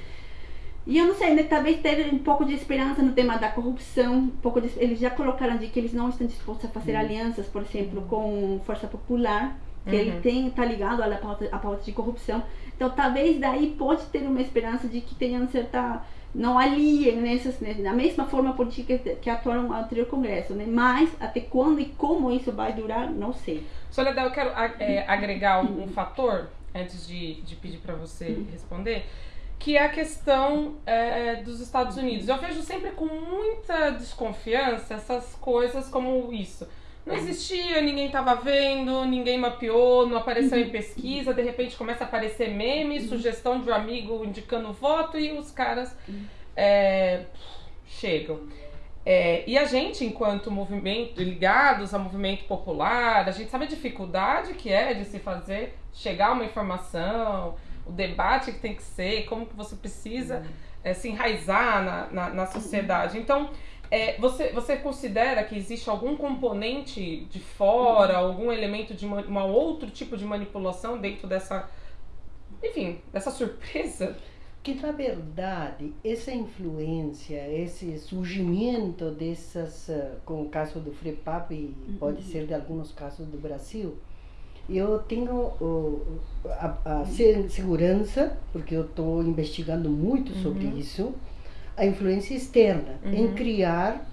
E eu não sei, né, talvez teve um pouco de esperança no tema da corrupção, um pouco de, eles já colocaram de que eles não estão dispostos a fazer uhum. alianças, por exemplo, com Força Popular, que uhum. ele tem tá ligado à pauta, à pauta de corrupção. Então, talvez daí pode ter uma esperança de que tenham certa não aliem nessas né, na mesma forma política que atuaram no anterior Congresso, né? Mas até quando e como isso vai durar, não sei. Soledad, eu quero é, agregar um, um, fator antes de, de pedir para você uhum. responder que é a questão é, dos Estados Unidos. Eu vejo sempre com muita desconfiança essas coisas como isso. Não existia, ninguém estava vendo, ninguém mapeou, não apareceu em pesquisa, de repente começa a aparecer meme, sugestão de um amigo indicando voto e os caras é, chegam. É, e a gente, enquanto movimento, ligados ao movimento popular, a gente sabe a dificuldade que é de se fazer chegar uma informação, o debate que tem que ser, como que você precisa uhum. é, se enraizar na, na, na sociedade. Então, é, você, você considera que existe algum componente de fora, uhum. algum elemento de uma, uma outro tipo de manipulação dentro dessa, enfim, dessa surpresa? Que na verdade essa influência, esse surgimento dessas, eh, com o caso do FREPAP e pode uhum. ser de alguns casos do Brasil, eu tenho a, a, segurança, porque eu estou investigando muito sobre uhum. isso, a influência externa uhum. em criar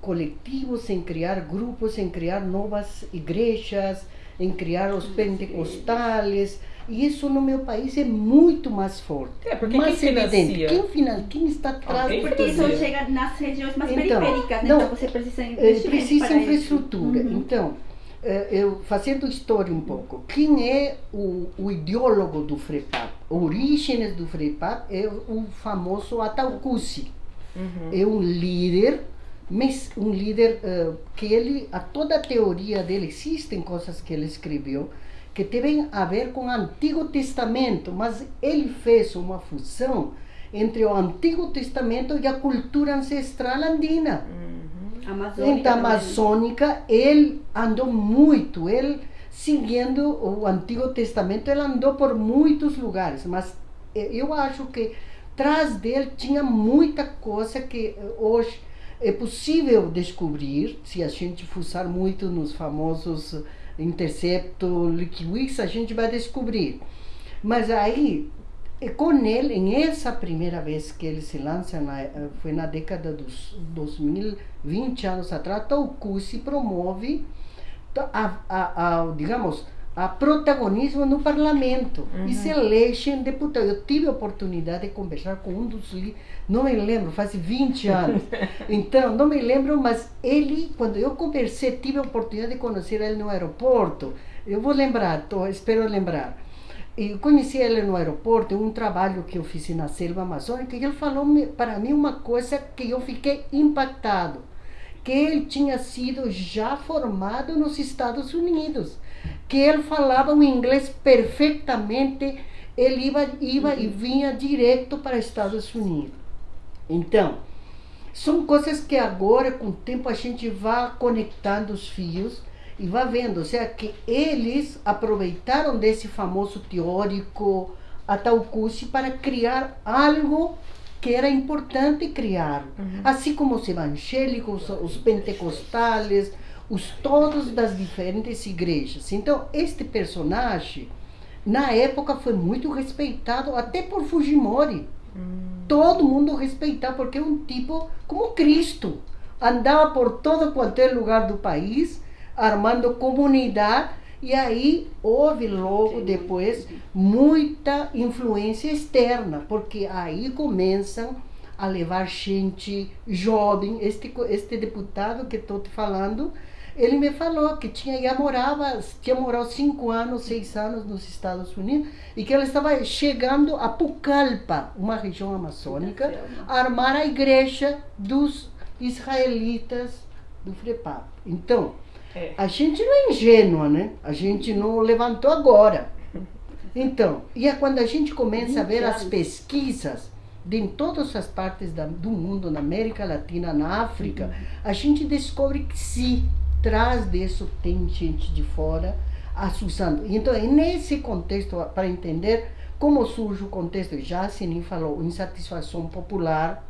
coletivos, em criar grupos, em criar novas igrejas, em criar os pentecostais. E isso no meu país é muito mais forte. É, porque mais quem evidente. Quem, quem está atrás ah, Porque isso chega nas regiões mais então, periféricas, né? Não, então você precisa investir. Precisa infraestrutura. Uhum. Então, eu fazendo história um pouco, quem é o, o ideólogo do FREPAP? Origens do FREPAP é o famoso Ataucusi. Uhum. É um líder, mas um líder uh, que ele, a toda a teoria dele, existem coisas que ele escreveu que tem a ver com o Antigo Testamento, mas ele fez uma fusão entre o Antigo Testamento e a cultura ancestral andina. Uhum. Amazônica. Amazônica, ele andou muito, ele seguindo o Antigo Testamento, ele andou por muitos lugares, mas eu acho que atrás dele tinha muita coisa que hoje é possível descobrir, se a gente fuçar muito nos famosos Intercepto, Wikileaks, a gente vai descobrir. Mas aí, com ele, em essa primeira vez que ele se lança, na, foi na década dos 2000, 20 anos atrás, Taucu se promove a, a, a digamos, a protagonismo no parlamento uhum. e se elegem deputados. Eu tive a oportunidade de conversar com um dos não me lembro, faz 20 anos. Então, não me lembro, mas ele, quando eu conversei, tive a oportunidade de conhecer ele no aeroporto. Eu vou lembrar, tô, espero lembrar. E conheci ele no aeroporto, um trabalho que eu fiz na selva amazônica, e ele falou para mim uma coisa que eu fiquei impactado, que ele tinha sido já formado nos Estados Unidos, que ele falava o inglês perfeitamente, ele ia, ia e vinha direto para Estados Unidos. Então, são coisas que agora, com o tempo, a gente vai conectando os fios e vai vendo. Ou seja, que eles aproveitaram desse famoso teórico Ataucusi para criar algo que era importante criar. Uhum. Assim como os evangélicos, os pentecostais, os todos das diferentes igrejas. Então, este personagem, na época, foi muito respeitado, até por Fujimori. Todo mundo respeitava, porque é um tipo como Cristo. Andava por todo quanto é lugar do país, armando comunidade, e aí houve logo depois muita influência externa, porque aí começam a levar gente jovem. Este, este deputado que estou te falando, ele me falou que tinha já morava, tinha morado cinco anos, seis anos nos Estados Unidos e que ele estava chegando a Pucallpa, uma região amazônica, a armar a igreja dos israelitas do FREPAP. Então, é. a gente não é ingênua, né? A gente não levantou agora. Então, e é quando a gente começa a ver as pesquisas de em todas as partes da, do mundo, na América Latina, na África, uhum. a gente descobre que sim, atrás disso tem gente de fora assustando. Então, é nesse contexto, para entender como surge o contexto, já Sinin falou, insatisfação popular,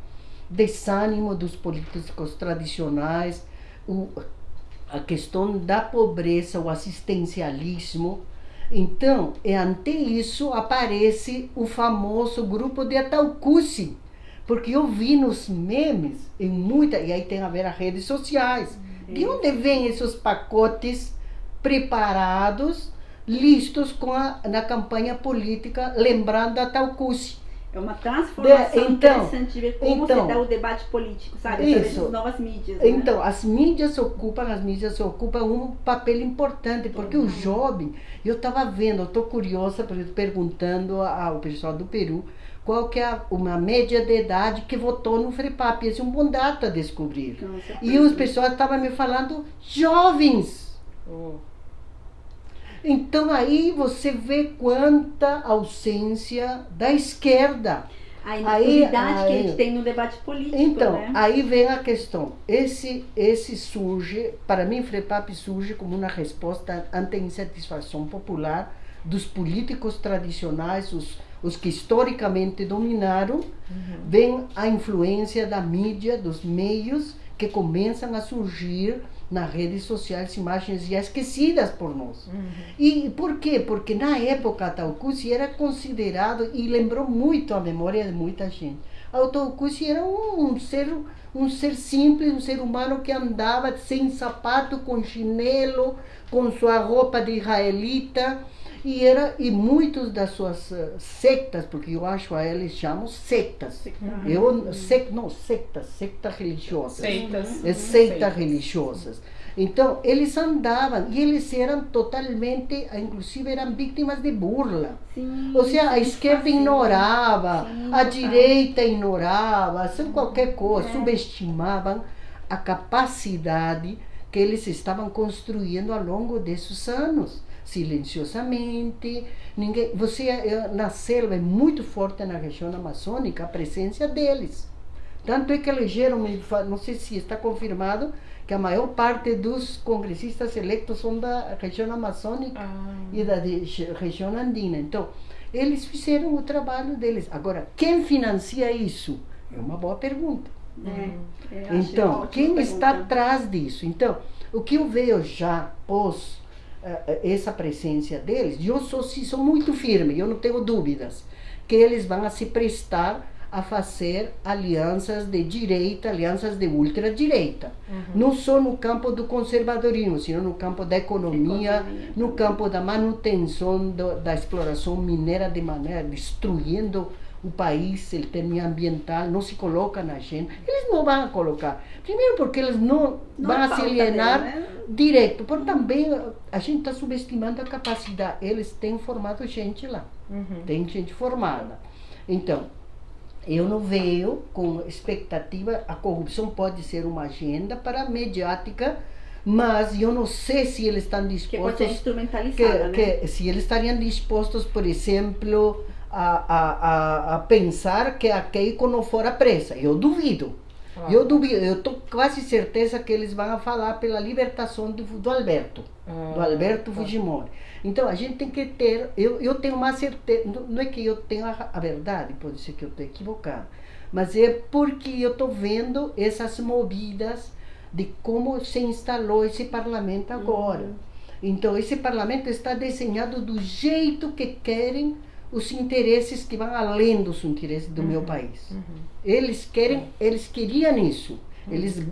desânimo dos políticos tradicionais, o, a questão da pobreza, o assistencialismo. Então, é ante isso aparece o famoso grupo de Ataucusi, porque eu vi nos memes, em muita, e aí tem a ver as redes sociais, de onde vêm esses pacotes preparados, listos com a, na campanha política, lembrando a Talcusi? É uma transformação de, então, interessante de ver como então, se dá o debate político, sabe? Isso. Das novas mídias. Né? Então, as mídias ocupam, as mídias ocupam um papel importante, porque uhum. o jovem, eu estava vendo, eu estou curiosa, perguntando ao pessoal do Peru, qual que é uma média de idade que votou no FREPAP. Esse é um bom dado a descobrir. Nossa, e os pessoas estavam me falando jovens. Oh. Então aí você vê quanta ausência da esquerda. A impunidade que a gente tem no debate político. Então, né? aí vem a questão. Esse, esse surge, para mim, FREPAP surge como uma resposta ante a insatisfação popular dos políticos tradicionais, os os que historicamente dominaram, uhum. vem a influência da mídia, dos meios que começam a surgir nas redes sociais imagens já esquecidas por nós. Uhum. E por quê? Porque na época Taucusi era considerado e lembrou muito a memória de muita gente. Taucusi era um, um ser um ser simples, um ser humano que andava sem sapato, com chinelo, com sua roupa de israelita, e era e muitos das suas uh, sectas, porque eu acho a eles chamam sectas. Uhum. Eu sec, não sectas, sectas religiosas. Seitas. É seitas religiosas. Então, eles andavam e eles eram totalmente, inclusive eram vítimas de burla. Sim, Ou seja, a esquerda ignorava, sim, a direita ignorava, sem qualquer coisa, é. subestimavam a capacidade que eles estavam construindo ao longo desses anos silenciosamente. Ninguém, você na selva é muito forte na região amazônica a presença deles. Tanto é que elegeram, não sei se está confirmado, que a maior parte dos congressistas eleitos são da região amazônica ah. e da região andina. Então, eles fizeram o trabalho deles. Agora, quem financia isso? É uma boa pergunta. É, então, quem pergunta. está atrás disso? Então, o que eu vejo já pós essa presença deles, eu sou, sou muito firme, eu não tenho dúvidas, que eles vão a se prestar a fazer alianças de direita, alianças de ultradireita. Uhum. Não só no campo do conservadorismo, sino no campo da economia, economia. no campo da manutenção do, da exploração mineira de maneira destruindo o país, ele tem ambiental, não se coloca na agenda. Eles não vão colocar. Primeiro porque eles não, não vão se alienar né? direto, porque também a gente está subestimando a capacidade. Eles têm formado gente lá, uhum. tem gente formada. Então, eu não vejo com expectativa, a corrupção pode ser uma agenda para a mediática, mas eu não sei se eles estão dispostos. Que pode ser instrumentalizada, que, né? que, se eles estariam dispostos, por exemplo, a, a, a, pensar que a Keiko não fora presa. Eu duvido. Ah. Eu duvido, eu estou quase certeza que eles vão falar pela libertação do, do Alberto, ah, do Alberto tá. Fujimori. Então a gente tem que ter, eu, eu tenho uma certeza, não é que eu tenho a, a verdade, pode ser que eu estou equivocado, mas é porque eu estou vendo essas movidas de como se instalou esse parlamento agora. Uhum. Então esse parlamento está desenhado do jeito que querem os interesses que vão além dos interesses do uhum. meu país. Uhum. Eles querem, eles queriam isso. Uhum. Eles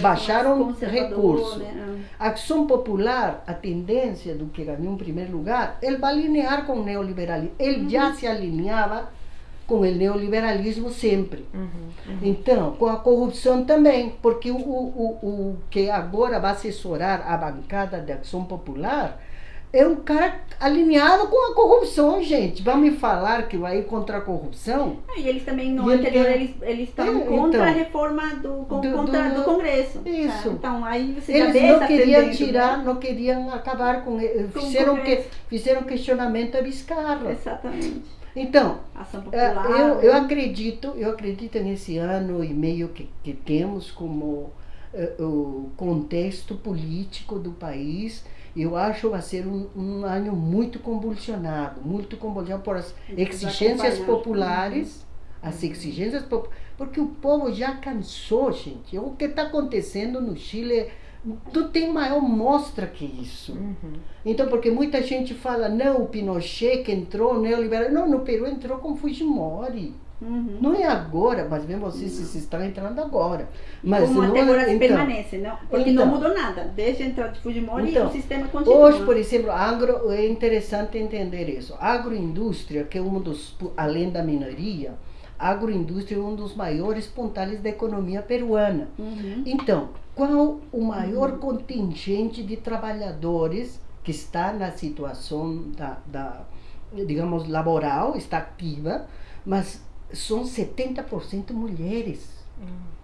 baixaram recursos. Né? A ação popular, a tendência do que ganhou em primeiro lugar, ele vai alinhar com o neoliberalismo. Ele já uhum. se alinhava com o neoliberalismo sempre. Uhum, uhum. Então, com a corrupção também, porque o, o, o que agora vai assessorar a bancada de ação popular é um cara alinhado com a corrupção, gente. Vão me falar que vai ir contra a corrupção? Ah, e eles também, no ele anterior, eles, eles estavam é, contra então, a reforma do, com, do, contra, do, do Congresso. Isso. Tá? Então, aí você eles já não queriam tirar, né? não queriam acabar com ele. Fizeram, que, fizeram questionamento a Vizcarra. Exatamente. Então, é, eu, eu acredito, eu acredito nesse ano e meio que, que temos como uh, o contexto político do país eu acho que vai ser um, um ano muito convulsionado, muito convulsionado por as exigências populares, uhum. as exigências populares, porque o povo já cansou, gente. O que está acontecendo no Chile não tem maior mostra que isso. Uhum. Então, porque muita gente fala, não, o Pinochet que entrou, neoliberal. Não, no Peru entrou com Fujimori. Uhum. Não é agora, mas mesmo assim vocês estão entrando agora. Mas Como não, até agora então, permanece, não? Porque então, não mudou nada. Desde a entrada de Fujimori então, o sistema continua. Hoje, por exemplo, agro, é interessante entender isso. A agroindústria, que é um dos, além da minoria, a agroindústria é um dos maiores pontais da economia peruana. Uhum. Então, qual o maior uhum. contingente de trabalhadores que está na situação da, da digamos, laboral, está ativa, mas são 70% mulheres. Hum.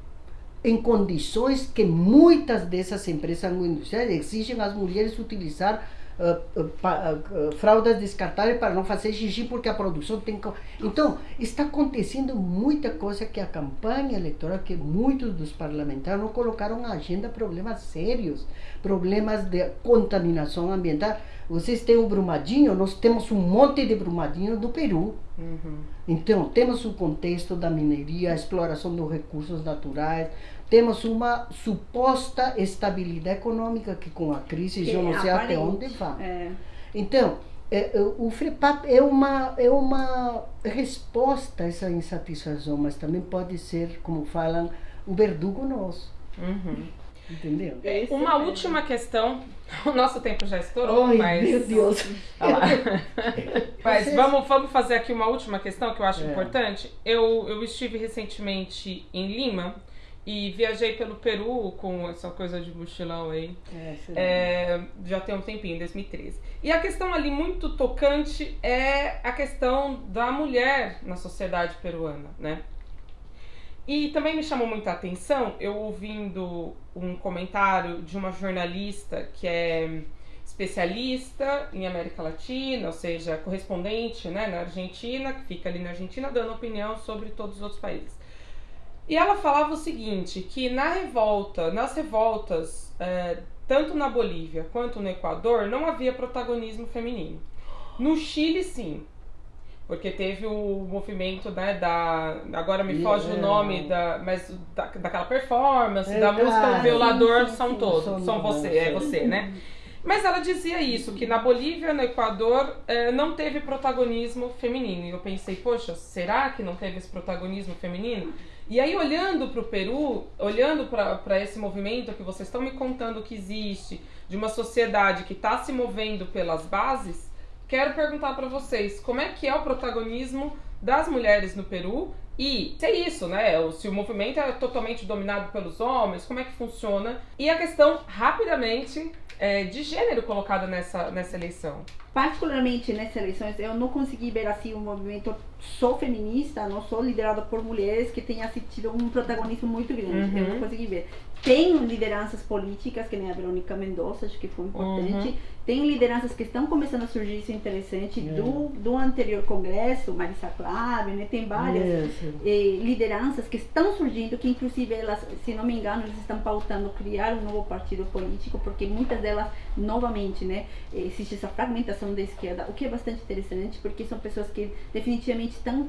Em condições que muitas dessas empresas agroindustriais exigem as mulheres utilizar uh, uh, uh, fraldas descartáveis para não fazer xixi, porque a produção tem que. Então, está acontecendo muita coisa que a campanha eleitoral, que muitos dos parlamentares não colocaram na agenda problemas sérios, problemas de contaminação ambiental. Vocês têm o Brumadinho, nós temos um monte de Brumadinho do Peru. Uhum. Então, temos o contexto da mineria, a exploração dos recursos naturais, temos uma suposta estabilidade econômica que com a crise que eu não sei até onde vai. É. Então, é, é, o FREPAP é uma, é uma resposta a essa insatisfação, mas também pode ser, como falam, um verdugo nosso. Uhum. Entendeu? É uma última questão. O nosso tempo já estourou, Ai, mas. Meu Deus! mas Vocês... vamos, vamos fazer aqui uma última questão que eu acho é. importante. Eu, eu estive recentemente em Lima e viajei pelo Peru com essa coisa de mochilão aí. É, é, já tem um tempinho, 2013. E a questão ali muito tocante é a questão da mulher na sociedade peruana, né? E também me chamou muita atenção eu ouvindo um comentário de uma jornalista que é especialista em América Latina, ou seja, correspondente né, na Argentina, que fica ali na Argentina dando opinião sobre todos os outros países. E ela falava o seguinte, que na revolta, nas revoltas, é, tanto na Bolívia quanto no Equador, não havia protagonismo feminino. No Chile, sim. Porque teve o movimento, né, da. Agora me foge yeah. o nome, da, mas da, daquela performance, é, da música O Violador sim, são todos. São você, é você, né? Mas ela dizia isso, que na Bolívia, no Equador, eh, não teve protagonismo feminino. E eu pensei, poxa, será que não teve esse protagonismo feminino? E aí, olhando para o Peru, olhando para esse movimento que vocês estão me contando que existe, de uma sociedade que está se movendo pelas bases, quero perguntar para vocês como é que é o protagonismo das mulheres no Peru e se é isso, né? Se o movimento é totalmente dominado pelos homens, como é que funciona? E a questão, rapidamente, é, de gênero colocada nessa, nessa eleição? Particularmente nessas eleições, eu não consegui ver assim um movimento só feminista, não só liderado por mulheres que tenha tido um protagonismo muito grande. Uhum. Eu não uhum. consegui ver. Tem lideranças políticas, que nem a Verônica Mendonça, acho que foi importante. Uhum. Tem lideranças que estão começando a surgir, isso é interessante, uhum. do, do anterior congresso, Marisa Clave, né? Tem várias eh, lideranças que estão surgindo, que inclusive elas, se não me engano, eles estão pautando criar um novo partido político, porque muitas delas, novamente, né? Existe essa fragmentação da esquerda, o que é bastante interessante, porque são pessoas que definitivamente estão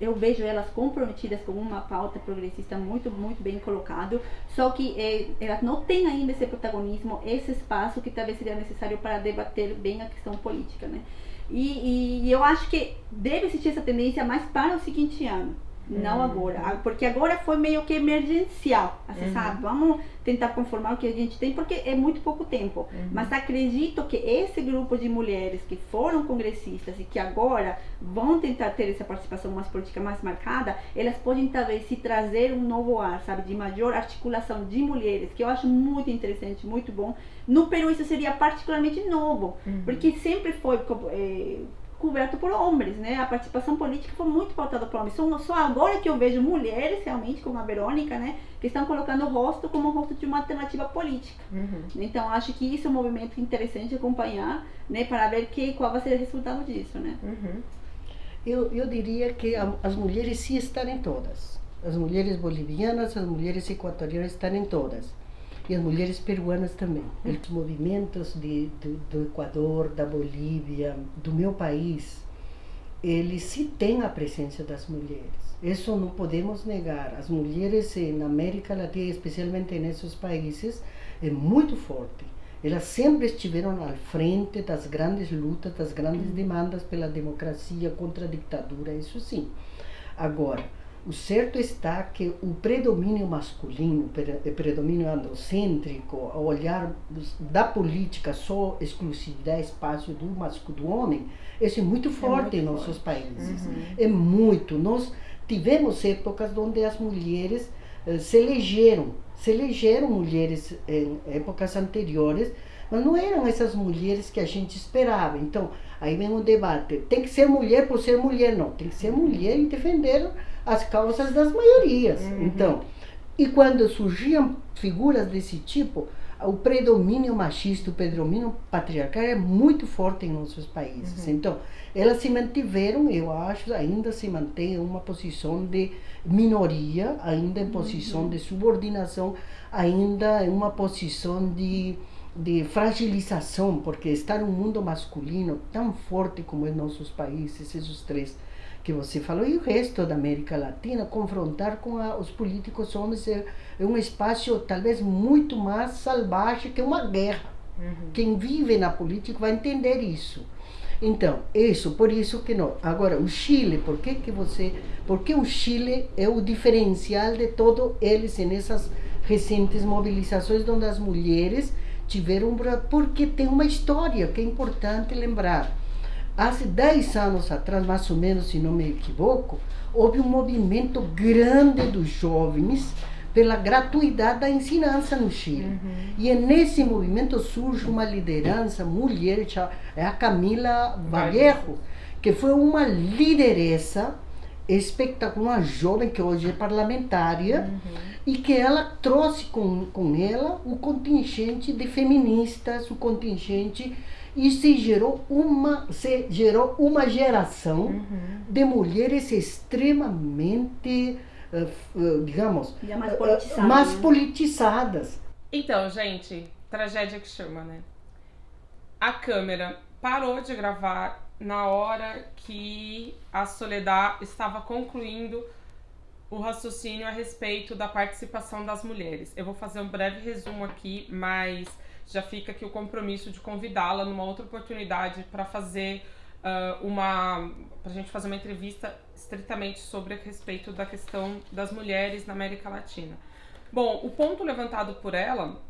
eu vejo elas comprometidas com uma pauta progressista muito, muito bem colocado, só que é, elas não têm ainda esse protagonismo, esse espaço que talvez seria necessário para debater bem a questão política, né? E, e eu acho que deve existir essa tendência mais para o seguinte ano não uhum. agora. Porque agora foi meio que emergencial. Você uhum. sabe, vamos tentar conformar o que a gente tem, porque é muito pouco tempo. Uhum. Mas acredito que esse grupo de mulheres que foram congressistas e que agora vão tentar ter essa participação mais política mais marcada, elas podem talvez se trazer um novo ar, sabe, de maior articulação de mulheres, que eu acho muito interessante, muito bom. No Peru isso seria particularmente novo, uhum. porque sempre foi é, coberto por homens, né? A participação política foi muito pautada por homens. Só, só agora que eu vejo mulheres, realmente, como a Verônica, né? Que estão colocando o rosto como o rosto de uma alternativa política. Uhum. Então, acho que isso é um movimento interessante acompanhar, né? Para ver que, qual vai ser o resultado disso, né? Uhum. Eu, eu diria que a, as mulheres sim estão em todas. As mulheres bolivianas, as mulheres equatorianas estão em todas e as mulheres peruanas também. Os movimentos de, de, do Equador, da Bolívia, do meu país, eles se têm a presença das mulheres. Isso não podemos negar. As mulheres na América Latina, especialmente nesses países, é muito forte. Elas sempre estiveram à frente das grandes lutas, das grandes demandas pela democracia, contra a ditadura, isso sim. Agora, o certo está que o predomínio masculino, o predomínio androcêntrico, o olhar da política só exclusividade espaço do masculino, do homem, isso é muito forte é muito em nossos forte. países. Uhum. É muito. Nós tivemos épocas onde as mulheres eh, se elegeram, se elegeram mulheres em épocas anteriores, mas não eram essas mulheres que a gente esperava. Então, aí vem um debate. Tem que ser mulher por ser mulher, não. Tem que ser mulher e defender as causas das maiorias. Uhum. Então, e quando surgiam figuras desse tipo, o predomínio machista, o predomínio patriarcal é muito forte em nossos países. Uhum. Então, elas se mantiveram, eu acho, ainda se mantém uma posição de minoria, ainda em posição uhum. de subordinação, ainda em uma posição de, de fragilização, porque estar num mundo masculino tão forte como em nossos países, esses três que você falou, e o resto da América Latina, confrontar com a, os políticos homens é, é, um espaço talvez muito mais salvagem que uma guerra. Uhum. Quem vive na política vai entender isso. Então, isso, por isso que não. Agora, o Chile, por que que você... Porque o Chile é o diferencial de todos eles nessas recentes mobilizações onde as mulheres tiveram... Porque tem uma história que é importante lembrar há 10 anos atrás, mais ou menos, se não me equivoco, houve um movimento grande dos jovens pela gratuidade da ensinança no Chile. Uhum. E nesse movimento surge uma liderança mulher, é a Camila Vallejo, que foi uma liderança espetacular, uma jovem que hoje é parlamentária, uhum. E que ela trouxe com, com ela o contingente de feministas, o contingente e se gerou uma, se gerou uma geração uhum. de mulheres extremamente digamos, mais, politizada, mais né? politizadas. Então, gente, tragédia que chama, né? A câmera parou de gravar na hora que a Soledad estava concluindo o raciocínio a respeito da participação das mulheres. Eu vou fazer um breve resumo aqui, mas já fica aqui o compromisso de convidá-la numa outra oportunidade para fazer uh, uma. para a gente fazer uma entrevista estritamente sobre a respeito da questão das mulheres na América Latina. Bom, o ponto levantado por ela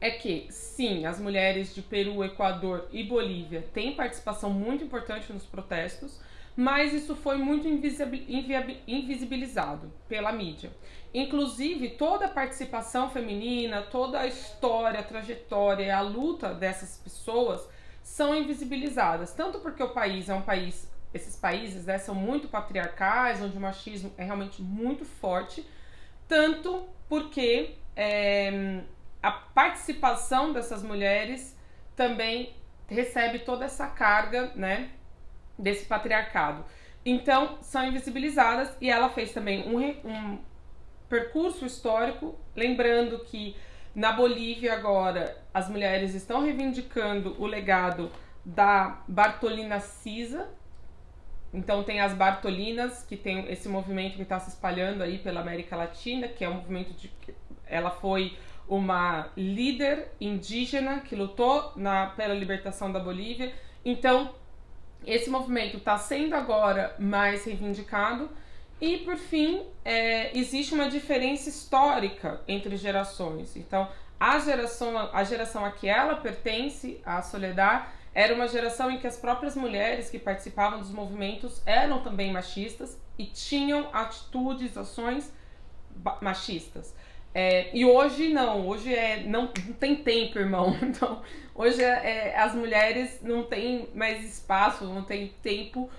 é que, sim, as mulheres de Peru, Equador e Bolívia têm participação muito importante nos protestos, mas isso foi muito invisibilizado pela mídia. Inclusive, toda a participação feminina, toda a história, a trajetória a luta dessas pessoas são invisibilizadas. Tanto porque o país é um país, esses países né, são muito patriarcais, onde o machismo é realmente muito forte, tanto porque é, a participação dessas mulheres também recebe toda essa carga, né, desse patriarcado. Então, são invisibilizadas e ela fez também um, um percurso histórico, lembrando que na Bolívia agora as mulheres estão reivindicando o legado da Bartolina Cisa. Então tem as Bartolinas, que tem esse movimento que está se espalhando aí pela América Latina, que é um movimento de ela foi uma líder indígena que lutou na, pela libertação da Bolívia. Então esse movimento está sendo agora mais reivindicado. E, por fim, é, existe uma diferença histórica entre gerações. Então, a geração, a geração a que ela pertence, a Soledad, era uma geração em que as próprias mulheres que participavam dos movimentos eram também machistas e tinham atitudes, ações machistas. É, e hoje não, hoje é não, não tem tempo, irmão. Então, hoje é, é, as mulheres não têm mais espaço, não tem tempo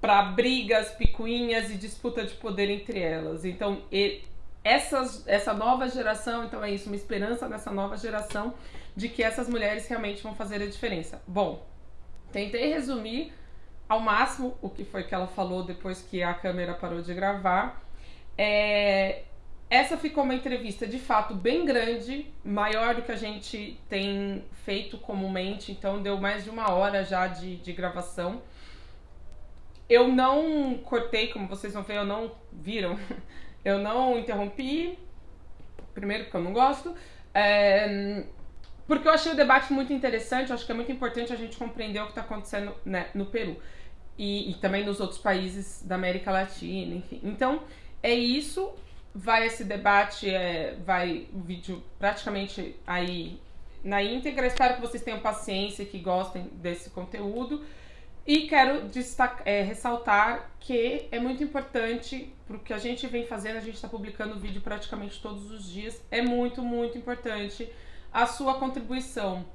para brigas, picuinhas e disputa de poder entre elas. Então, e, essas, essa nova geração, então é isso, uma esperança nessa nova geração de que essas mulheres realmente vão fazer a diferença. Bom, tentei resumir ao máximo o que foi que ela falou depois que a câmera parou de gravar. É, essa ficou uma entrevista de fato bem grande, maior do que a gente tem feito comumente, então deu mais de uma hora já de, de gravação. Eu não cortei, como vocês vão ver, eu não viram, eu não interrompi, primeiro porque eu não gosto, é, porque eu achei o debate muito interessante, eu acho que é muito importante a gente compreender o que está acontecendo né, no Peru e, e também nos outros países da América Latina, enfim. Então, é isso vai esse debate, é, vai o vídeo praticamente aí na íntegra. Espero que vocês tenham paciência e que gostem desse conteúdo. E quero destacar, é, ressaltar que é muito importante para o que a gente vem fazendo, a gente está publicando vídeo praticamente todos os dias. É muito, muito importante a sua contribuição.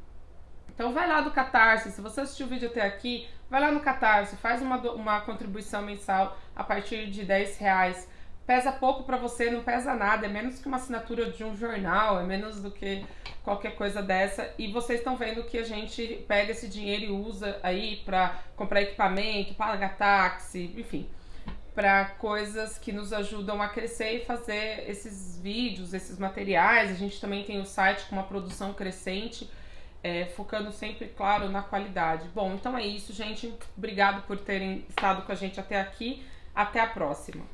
Então vai lá do Catarse, se você assistiu o vídeo até aqui, vai lá no Catarse, faz uma, uma contribuição mensal a partir de 10 reais pesa pouco para você, não pesa nada, é menos que uma assinatura de um jornal, é menos do que qualquer coisa dessa. E vocês estão vendo que a gente pega esse dinheiro e usa aí para comprar equipamento, pagar táxi, enfim, para coisas que nos ajudam a crescer e fazer esses vídeos, esses materiais. A gente também tem o site com uma produção crescente. É, focando sempre, claro, na qualidade. Bom, então é isso, gente. Obrigado por terem estado com a gente até aqui. Até a próxima.